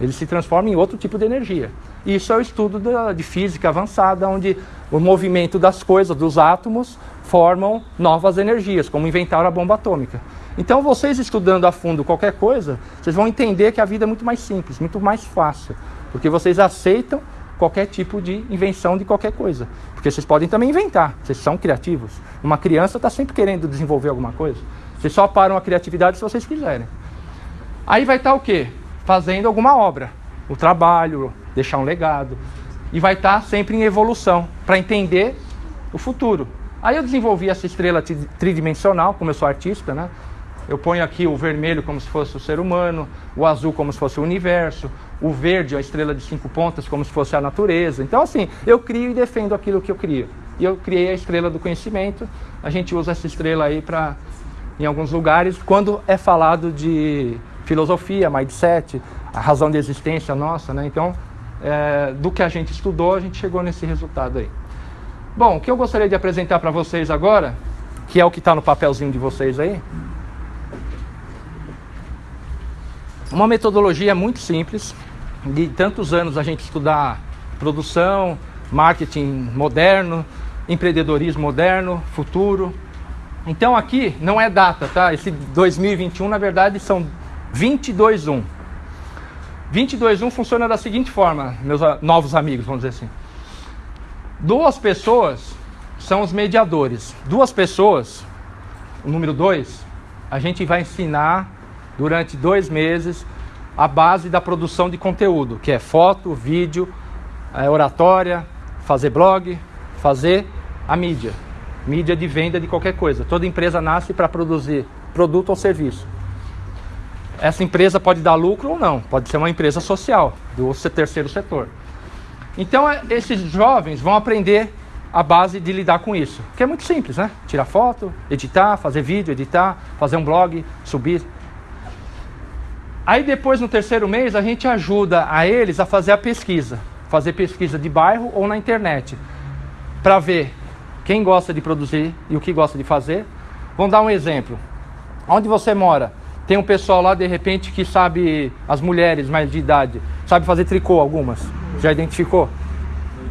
Eles se transformam em outro tipo de energia. Isso é o estudo da, de física avançada, onde o movimento das coisas, dos átomos, formam novas energias, como inventaram a bomba atômica. Então, vocês estudando a fundo qualquer coisa, vocês vão entender que a vida é muito mais simples, muito mais fácil, porque vocês aceitam qualquer tipo de invenção de qualquer coisa. Porque vocês podem também inventar, vocês são criativos. Uma criança está sempre querendo desenvolver alguma coisa. Vocês só param a criatividade se vocês quiserem. Aí vai estar o quê? Fazendo alguma obra. O trabalho, deixar um legado. E vai estar sempre em evolução, para entender o futuro. Aí eu desenvolvi essa estrela tridimensional, como eu sou artista, né? Eu ponho aqui o vermelho como se fosse o ser humano, o azul como se fosse o universo, o verde, a estrela de cinco pontas, como se fosse a natureza. Então, assim, eu crio e defendo aquilo que eu crio. E eu criei a estrela do conhecimento. A gente usa essa estrela aí para, em alguns lugares, quando é falado de filosofia, mindset, a razão de existência nossa, né? Então, é, do que a gente estudou, a gente chegou nesse resultado aí. Bom, o que eu gostaria de apresentar para vocês agora, que é o que está no papelzinho de vocês aí, uma metodologia muito simples, de tantos anos a gente estudar produção, marketing moderno, empreendedorismo moderno, futuro. Então aqui não é data, tá? Esse 2021 na verdade são 221. 221 funciona da seguinte forma, meus novos amigos, vamos dizer assim. Duas pessoas são os mediadores. Duas pessoas, o número dois, a gente vai ensinar durante dois meses a base da produção de conteúdo, que é foto, vídeo, é, oratória, fazer blog, fazer a mídia. Mídia de venda de qualquer coisa. Toda empresa nasce para produzir produto ou serviço. Essa empresa pode dar lucro ou não, pode ser uma empresa social, do terceiro setor. Então, é, esses jovens vão aprender a base de lidar com isso, que é muito simples, né? Tirar foto, editar, fazer vídeo, editar, fazer um blog, subir, Aí depois, no terceiro mês, a gente ajuda a eles a fazer a pesquisa. Fazer pesquisa de bairro ou na internet. Para ver quem gosta de produzir e o que gosta de fazer. Vamos dar um exemplo. Onde você mora? Tem um pessoal lá, de repente, que sabe, as mulheres mais de idade, sabe fazer tricô algumas. Já identificou?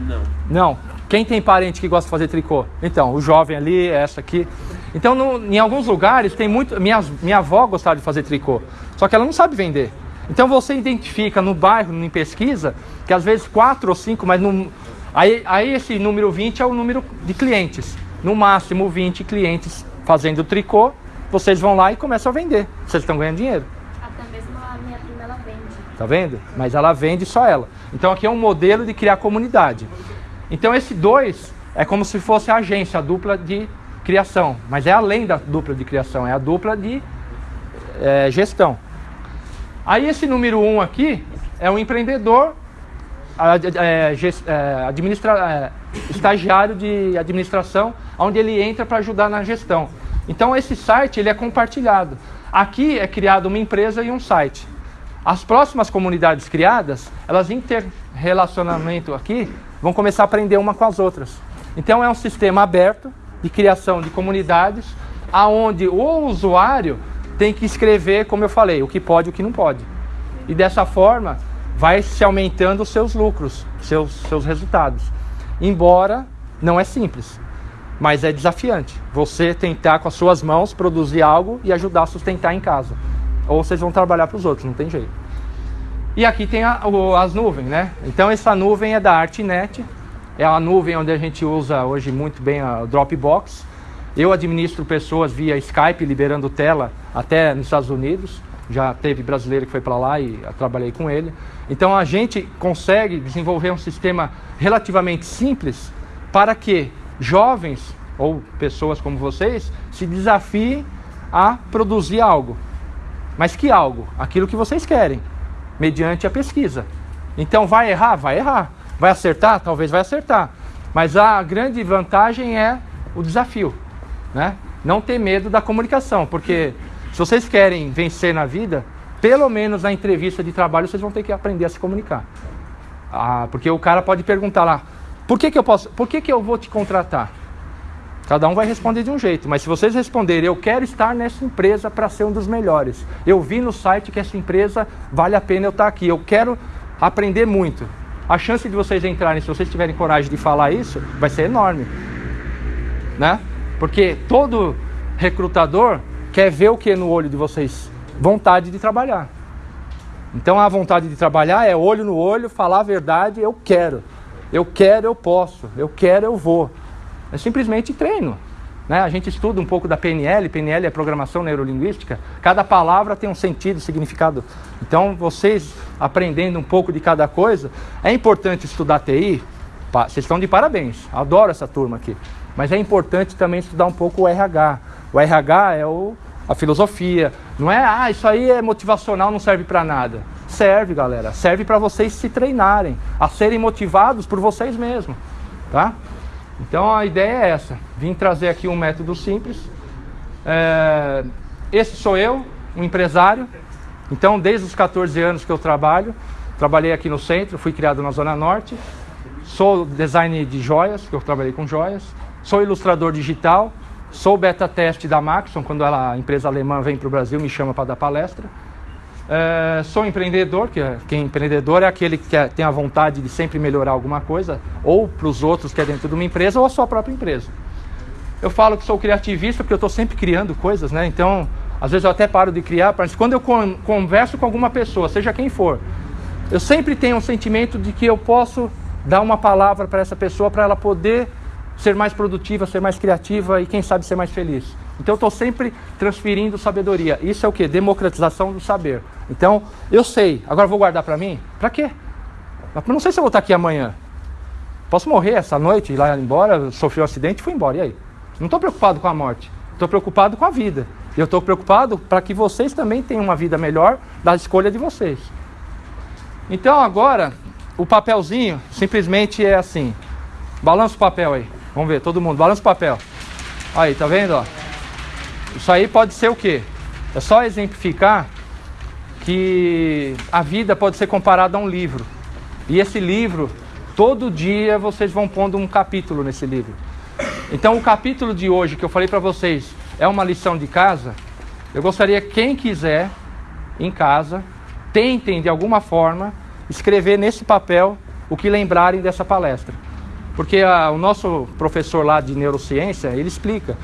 Não. Não. Quem tem parente que gosta de fazer tricô? Então, o jovem ali, essa aqui. Então, no, em alguns lugares, tem muito. Minha, minha avó gostava de fazer tricô. Só que ela não sabe vender. Então você identifica no bairro, em pesquisa, que às vezes quatro ou cinco, mas no, aí, aí esse número 20 é o número de clientes. No máximo 20 clientes fazendo tricô, vocês vão lá e começam a vender. Vocês estão ganhando dinheiro. Até mesmo a minha prima ela vende. Tá vendo? Mas ela vende só ela. Então aqui é um modelo de criar comunidade. Então esse dois é como se fosse a agência, a dupla de criação. Mas é além da dupla de criação, é a dupla de é, gestão. Aí esse número 1 um aqui é um empreendedor, é, é, administra, é, estagiário de administração, onde ele entra para ajudar na gestão. Então esse site ele é compartilhado. Aqui é criada uma empresa e um site. As próximas comunidades criadas, elas interrelacionamento aqui, vão começar a aprender uma com as outras. Então é um sistema aberto de criação de comunidades, aonde o usuário tem que escrever, como eu falei, o que pode e o que não pode. E dessa forma, vai se aumentando os seus lucros, seus, seus resultados. Embora não é simples, mas é desafiante. Você tentar com as suas mãos produzir algo e ajudar a sustentar em casa. Ou vocês vão trabalhar para os outros, não tem jeito. E aqui tem a, o, as nuvens, né? Então essa nuvem é da ArtNet, é a nuvem onde a gente usa hoje muito bem a Dropbox. Eu administro pessoas via Skype, liberando tela até nos Estados Unidos. Já teve brasileiro que foi para lá e trabalhei com ele. Então a gente consegue desenvolver um sistema relativamente simples para que jovens ou pessoas como vocês se desafiem a produzir algo. Mas que algo? Aquilo que vocês querem, mediante a pesquisa. Então vai errar? Vai errar. Vai acertar? Talvez vai acertar. Mas a grande vantagem é o desafio, né? Não ter medo da comunicação, porque se vocês querem vencer na vida, pelo menos na entrevista de trabalho vocês vão ter que aprender a se comunicar. Ah, porque o cara pode perguntar lá, por que, que eu posso, por que, que eu vou te contratar? Cada um vai responder de um jeito, mas se vocês responderem, eu quero estar nessa empresa para ser um dos melhores. Eu vi no site que essa empresa vale a pena eu estar aqui. Eu quero aprender muito. A chance de vocês entrarem, se vocês tiverem coragem de falar isso, vai ser enorme. Né? Porque todo recrutador quer ver o que no olho de vocês? Vontade de trabalhar. Então a vontade de trabalhar é olho no olho, falar a verdade, eu quero. Eu quero, eu posso. Eu quero, eu vou. É simplesmente treino. Né? A gente estuda um pouco da PNL, PNL é Programação Neurolinguística. Cada palavra tem um sentido, significado. Então, vocês aprendendo um pouco de cada coisa, é importante estudar TI. Vocês estão de parabéns, adoro essa turma aqui. Mas é importante também estudar um pouco o RH. O RH é o, a filosofia. Não é, ah, isso aí é motivacional, não serve para nada. Serve, galera. Serve para vocês se treinarem, a serem motivados por vocês mesmos. Tá? Então a ideia é essa. Vim trazer aqui um método simples. É, esse sou eu, um empresário. Então, desde os 14 anos que eu trabalho, trabalhei aqui no centro, fui criado na Zona Norte. Sou designer de joias, que eu trabalhei com joias. Sou ilustrador digital. Sou beta teste da Maxon, quando ela, a empresa alemã vem para o Brasil, me chama para dar palestra. É, sou empreendedor, que é, quem é empreendedor é aquele que quer, tem a vontade de sempre melhorar alguma coisa, ou para os outros que é dentro de uma empresa, ou a sua própria empresa. Eu falo que sou criativista porque eu estou sempre criando coisas, né? Então, às vezes eu até paro de criar, mas quando eu converso com alguma pessoa, seja quem for, eu sempre tenho um sentimento de que eu posso dar uma palavra para essa pessoa para ela poder ser mais produtiva, ser mais criativa e quem sabe ser mais feliz. Então eu estou sempre transferindo sabedoria. Isso é o que? Democratização do saber. Então, eu sei, agora vou guardar para mim? Para quê? Eu não sei se eu vou estar aqui amanhã. Posso morrer essa noite, ir lá embora, sofri um acidente e fui embora. E aí? Não estou preocupado com a morte. Estou preocupado com a vida. E eu estou preocupado para que vocês também tenham uma vida melhor da escolha de vocês. Então agora, o papelzinho simplesmente é assim. Balança o papel aí. Vamos ver, todo mundo. Balança o papel. Aí, tá vendo? Ó? Isso aí pode ser o quê? É só exemplificar que a vida pode ser comparada a um livro. E esse livro, todo dia vocês vão pondo um capítulo nesse livro. Então, o capítulo de hoje que eu falei para vocês é uma lição de casa. Eu gostaria que quem quiser em casa tentem de alguma forma escrever nesse papel o que lembrarem dessa palestra. Porque a, o nosso professor lá de neurociência, ele explica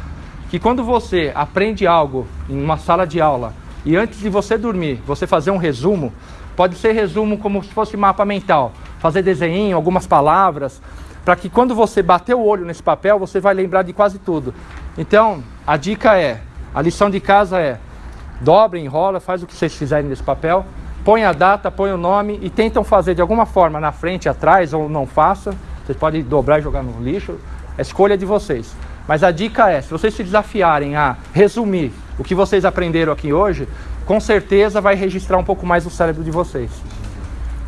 que quando você aprende algo em uma sala de aula e antes de você dormir, você fazer um resumo, pode ser resumo como se fosse mapa mental, fazer desenho, algumas palavras, para que quando você bater o olho nesse papel, você vai lembrar de quase tudo. Então, a dica é, a lição de casa é, dobra, enrola, faz o que vocês fizerem nesse papel, põe a data, põe o nome e tentam fazer de alguma forma, na frente, atrás ou não faça, vocês podem dobrar e jogar no lixo, é escolha de vocês. Mas a dica é, se vocês se desafiarem a resumir o que vocês aprenderam aqui hoje, com certeza vai registrar um pouco mais o cérebro de vocês.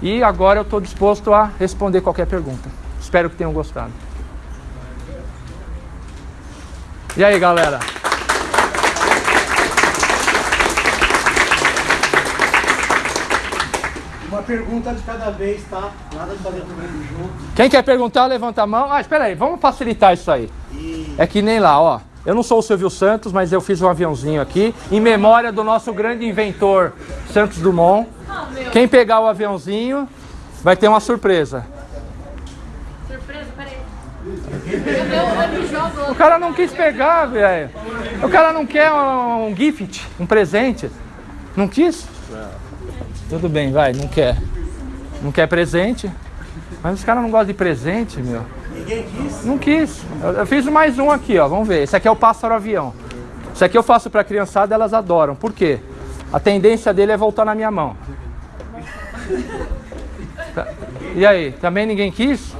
E agora eu estou disposto a responder qualquer pergunta. Espero que tenham gostado. E aí, galera? Uma pergunta de cada vez, tá? Nada de fazer tudo junto. Quem quer perguntar, levanta a mão. Ah, espera aí, vamos facilitar isso aí. É que nem lá, ó. Eu não sou o Silvio Santos, mas eu fiz um aviãozinho aqui em memória do nosso grande inventor Santos Dumont. Quem pegar o aviãozinho vai ter uma surpresa. Surpresa, peraí. O cara não quis pegar, velho. O cara não quer um, um gift, um presente. Não quis? Tudo bem, vai, não quer. Não quer presente. Mas os caras não gostam de presente, meu. Ninguém quis? Não quis. Eu, eu fiz mais um aqui, ó. Vamos ver. Esse aqui é o pássaro avião. Esse aqui eu faço pra criançada, elas adoram. Por quê? A tendência dele é voltar na minha mão. E aí, também ninguém quis?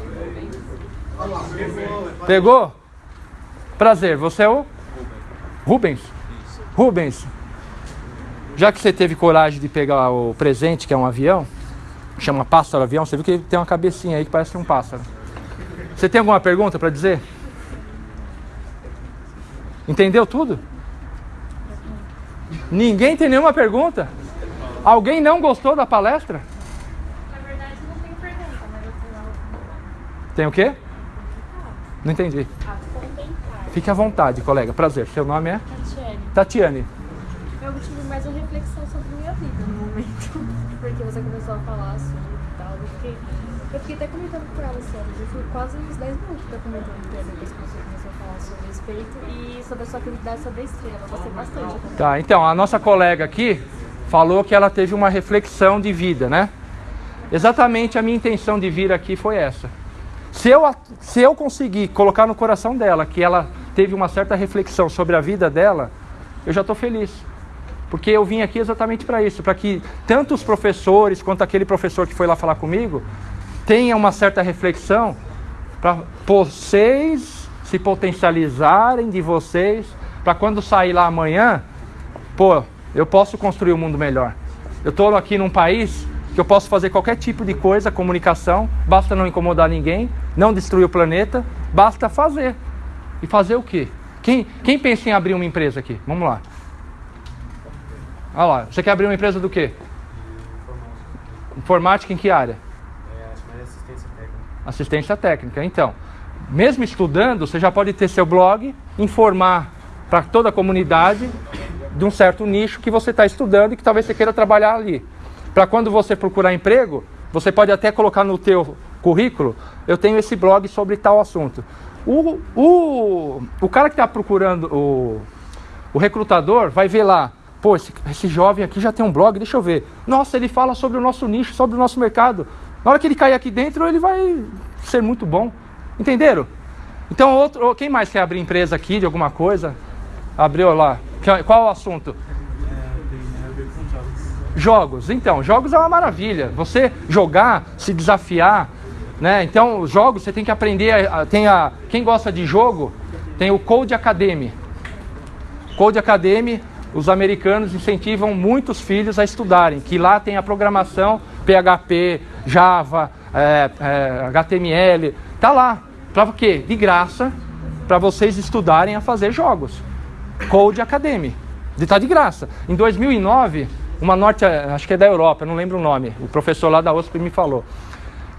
Pegou? Prazer, você é o? Rubens? Rubens, já que você teve coragem de pegar o presente, que é um avião, chama pássaro avião, você viu que tem uma cabecinha aí que parece um pássaro. Você tem alguma pergunta para dizer? Entendeu tudo? Ninguém tem nenhuma pergunta? Alguém não gostou da palestra? Na verdade, não tem pergunta, mas eu tenho algo Tem o quê? Não entendi. a comentar. Fique à vontade, colega. Prazer. Seu nome é? Tatiane, Tatiane. eu tive mais uma reflexão sobre minha vida no momento. Porque você começou a falar sobre e tal. Eu fiquei, eu fiquei até comentando com ela, sério. Eu fui quase uns 10 minutos pra comentando com ela depois que você começou a falar sobre respeito e sobre a sua habilidade sobre a estrela. Eu gostei bastante. Tá, então, a nossa colega aqui falou que ela teve uma reflexão de vida, né? Exatamente a minha intenção de vir aqui foi essa. Se eu, se eu conseguir colocar no coração dela que ela teve uma certa reflexão sobre a vida dela, eu já estou feliz. Porque eu vim aqui exatamente para isso, para que tanto os professores quanto aquele professor que foi lá falar comigo tenham uma certa reflexão para vocês se potencializarem de vocês, para quando sair lá amanhã, pô, eu posso construir um mundo melhor. Eu estou aqui num país que eu posso fazer qualquer tipo de coisa, comunicação, basta não incomodar ninguém, não destruir o planeta, basta fazer. E fazer o quê? Quem, quem pensa em abrir uma empresa aqui? Vamos lá. Olha lá, você quer abrir uma empresa do quê? Informática em que área? Assistência técnica. Então, mesmo estudando, você já pode ter seu blog, informar para toda a comunidade de um certo nicho que você está estudando e que talvez você queira trabalhar ali. Para quando você procurar emprego, você pode até colocar no teu currículo, eu tenho esse blog sobre tal assunto. O, o, o cara que está procurando, o, o recrutador, vai ver lá, pô, esse, esse jovem aqui já tem um blog, deixa eu ver. Nossa, ele fala sobre o nosso nicho, sobre o nosso mercado. Na hora que ele cair aqui dentro, ele vai ser muito bom. Entenderam? Então, outro, quem mais quer abrir empresa aqui de alguma coisa? Abriu lá. Qual o assunto? Jogos. Então, jogos é uma maravilha. Você jogar, se desafiar, né? Então, os jogos você tem que aprender. tem a, quem gosta de jogo, tem o Code Academy. Code Academy, os americanos incentivam muitos filhos a estudarem, que lá tem a programação PHP, Java, é, é, HTML, tá lá. Para quê? De graça, para vocês estudarem a fazer jogos. Code Academy. De tá de graça. Em 2009, uma norte, acho que é da Europa, eu não lembro o nome. O professor lá da USP me falou.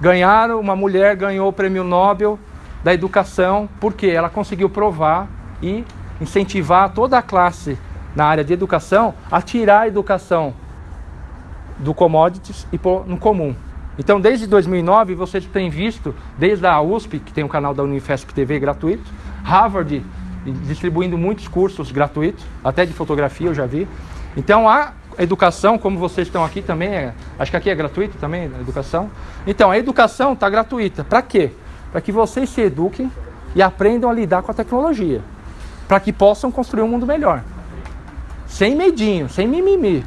Ganharam, uma mulher ganhou o prêmio Nobel da educação porque ela conseguiu provar e incentivar toda a classe na área de educação a tirar a educação do commodities e pôr no comum. Então, desde 2009, vocês têm visto, desde a USP, que tem o canal da Unifesp TV gratuito, Harvard distribuindo muitos cursos gratuitos, até de fotografia eu já vi. Então, a educação, como vocês estão aqui também, é- acho que aqui é gratuito também, a educação. Então, a educação está gratuita. Para quê? Para que vocês se eduquem e aprendam a lidar com a tecnologia. Para que possam construir um mundo melhor. Sem medinho, sem mimimi.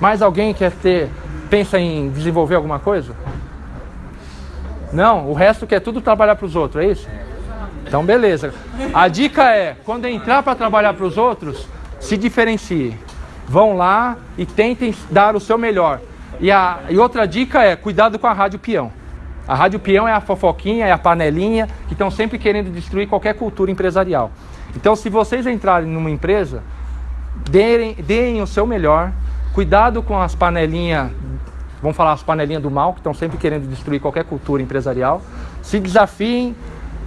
Mais alguém quer ter, pensa em desenvolver alguma coisa? Não, o resto quer tudo trabalhar para os outros, é isso? Então, beleza. A dica é, quando entrar para trabalhar para os outros, se diferencie. Vão lá e tentem dar o seu melhor. E, a, e outra dica é, cuidado com a rádio peão. A rádio peão é a fofoquinha, é a panelinha, que estão sempre querendo destruir qualquer cultura empresarial. Então, se vocês entrarem numa empresa, deem, deem o seu melhor. Cuidado com as panelinhas, vamos falar as panelinhas do mal, que estão sempre querendo destruir qualquer cultura empresarial. Se desafiem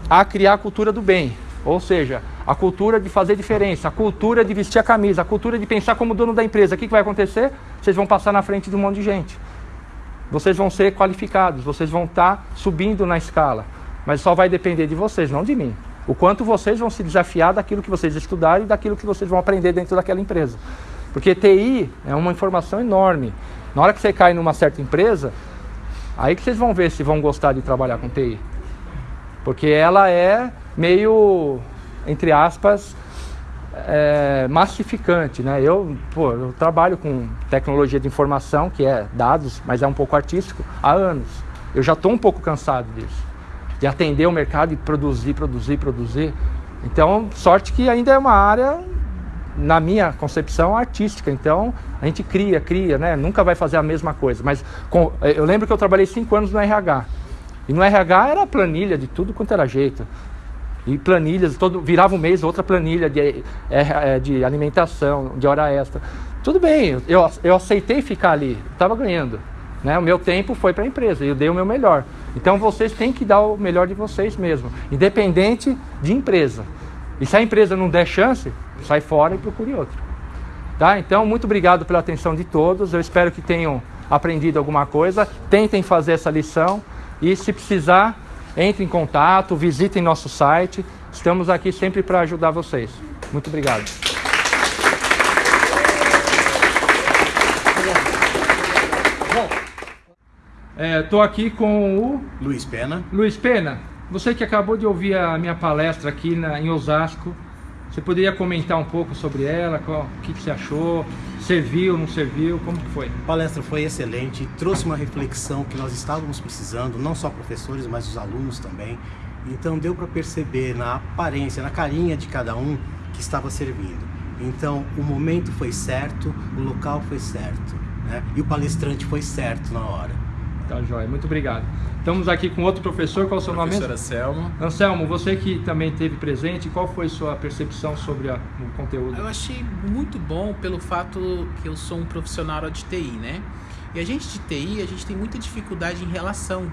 a criar a cultura do bem. Ou seja, a cultura de fazer diferença, a cultura de vestir a camisa, a cultura de pensar como dono da empresa. O que, que vai acontecer? Vocês vão passar na frente de um monte de gente. Vocês vão ser qualificados, vocês vão estar subindo na escala. Mas só vai depender de vocês, não de mim. O quanto vocês vão se desafiar daquilo que vocês estudaram e daquilo que vocês vão aprender dentro daquela empresa. Porque TI é uma informação enorme. Na hora que você cai numa certa empresa, aí que vocês vão ver se vão gostar de trabalhar com TI. Porque ela é meio, entre aspas, é, massificante, né? Eu, pô, eu trabalho com tecnologia de informação, que é dados, mas é um pouco artístico, há anos. Eu já estou um pouco cansado disso, de atender o mercado e produzir, produzir, produzir. Então, sorte que ainda é uma área, na minha concepção, artística. Então, a gente cria, cria, né? Nunca vai fazer a mesma coisa. Mas com, eu lembro que eu trabalhei cinco anos no RH. E no RH era planilha de tudo quanto era jeito. E planilhas, todo, virava um mês outra planilha de, é, é, de alimentação, de hora extra. Tudo bem, eu, eu aceitei ficar ali, estava ganhando. Né? O meu tempo foi para a empresa e eu dei o meu melhor. Então vocês têm que dar o melhor de vocês mesmo, independente de empresa. E se a empresa não der chance, sai fora e procure outro. Tá? Então, muito obrigado pela atenção de todos. Eu espero que tenham aprendido alguma coisa. Tentem fazer essa lição e, se precisar, entre em contato, visitem nosso site. Estamos aqui sempre para ajudar vocês. Muito obrigado. Estou é, aqui com o Luiz Pena. Luiz Pena, você que acabou de ouvir a minha palestra aqui na, em Osasco, você poderia comentar um pouco sobre ela? O que, que, você achou? Serviu, não serviu? Como que foi? A palestra foi excelente, trouxe uma reflexão que nós estávamos precisando, não só professores, mas os alunos também. Então deu para perceber na aparência, na carinha de cada um que estava servindo. Então o momento foi certo, o local foi certo, né? e o palestrante foi certo na hora. Tá, joia. Muito obrigado. Estamos aqui com outro professor, qual o seu Professor nome? Professor Anselmo. Anselmo, você que também esteve presente, qual foi sua percepção sobre a, o conteúdo? Eu achei muito bom pelo fato que eu sou um profissional de TI, né? E a gente de TI, a gente tem muita dificuldade em relação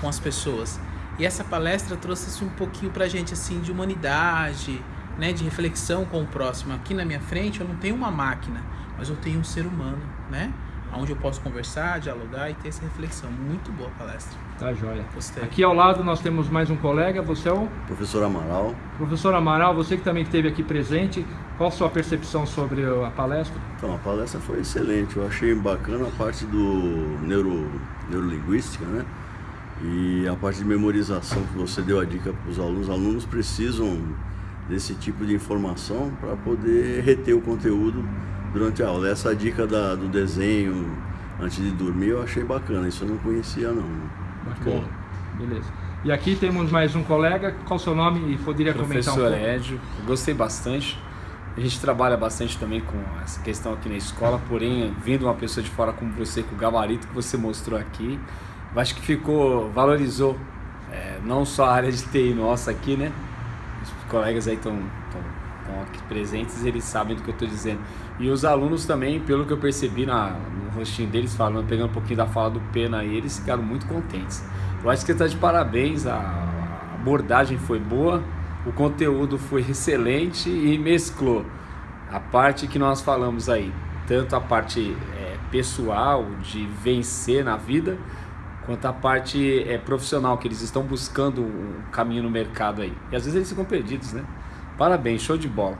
com as pessoas. E essa palestra trouxe um pouquinho pra gente assim de humanidade, né, de reflexão com o próximo. Aqui na minha frente eu não tenho uma máquina, mas eu tenho um ser humano, né? Onde eu posso conversar, dialogar e ter essa reflexão. Muito boa a palestra. Tá joia. Gostei. Aqui ao lado nós temos mais um colega, você é o? Professor Amaral. Professor Amaral, você que também esteve aqui presente, qual a sua percepção sobre a palestra? Então, a palestra foi excelente, eu achei bacana a parte do neuro, neurolinguística, né? E a parte de memorização que você deu a dica para os alunos. Os alunos precisam desse tipo de informação para poder reter o conteúdo durante a aula. Essa dica da, do desenho antes de dormir eu achei bacana, isso eu não conhecia não. Bacana. Bom. Beleza. E aqui temos mais um colega, qual o seu nome e poderia Professor comentar um pouco? Professor Edio, gostei bastante. A gente trabalha bastante também com essa questão aqui na escola, porém, vindo uma pessoa de fora como você, com o gabarito que você mostrou aqui, acho que ficou, valorizou é, não só a área de TI nossa aqui, né? Os colegas aí estão aqui presentes, eles sabem do que eu estou dizendo. E os alunos também, pelo que eu percebi na, no rostinho deles, falando, pegando um pouquinho da fala do Pena aí, eles ficaram muito contentes. Eu acho que está de parabéns, a abordagem foi boa, o conteúdo foi excelente e mesclou a parte que nós falamos aí, tanto a parte é, pessoal de vencer na vida, quanto a parte é, profissional, que eles estão buscando um caminho no mercado aí. E às vezes eles ficam perdidos, né? Parabéns, show de bola.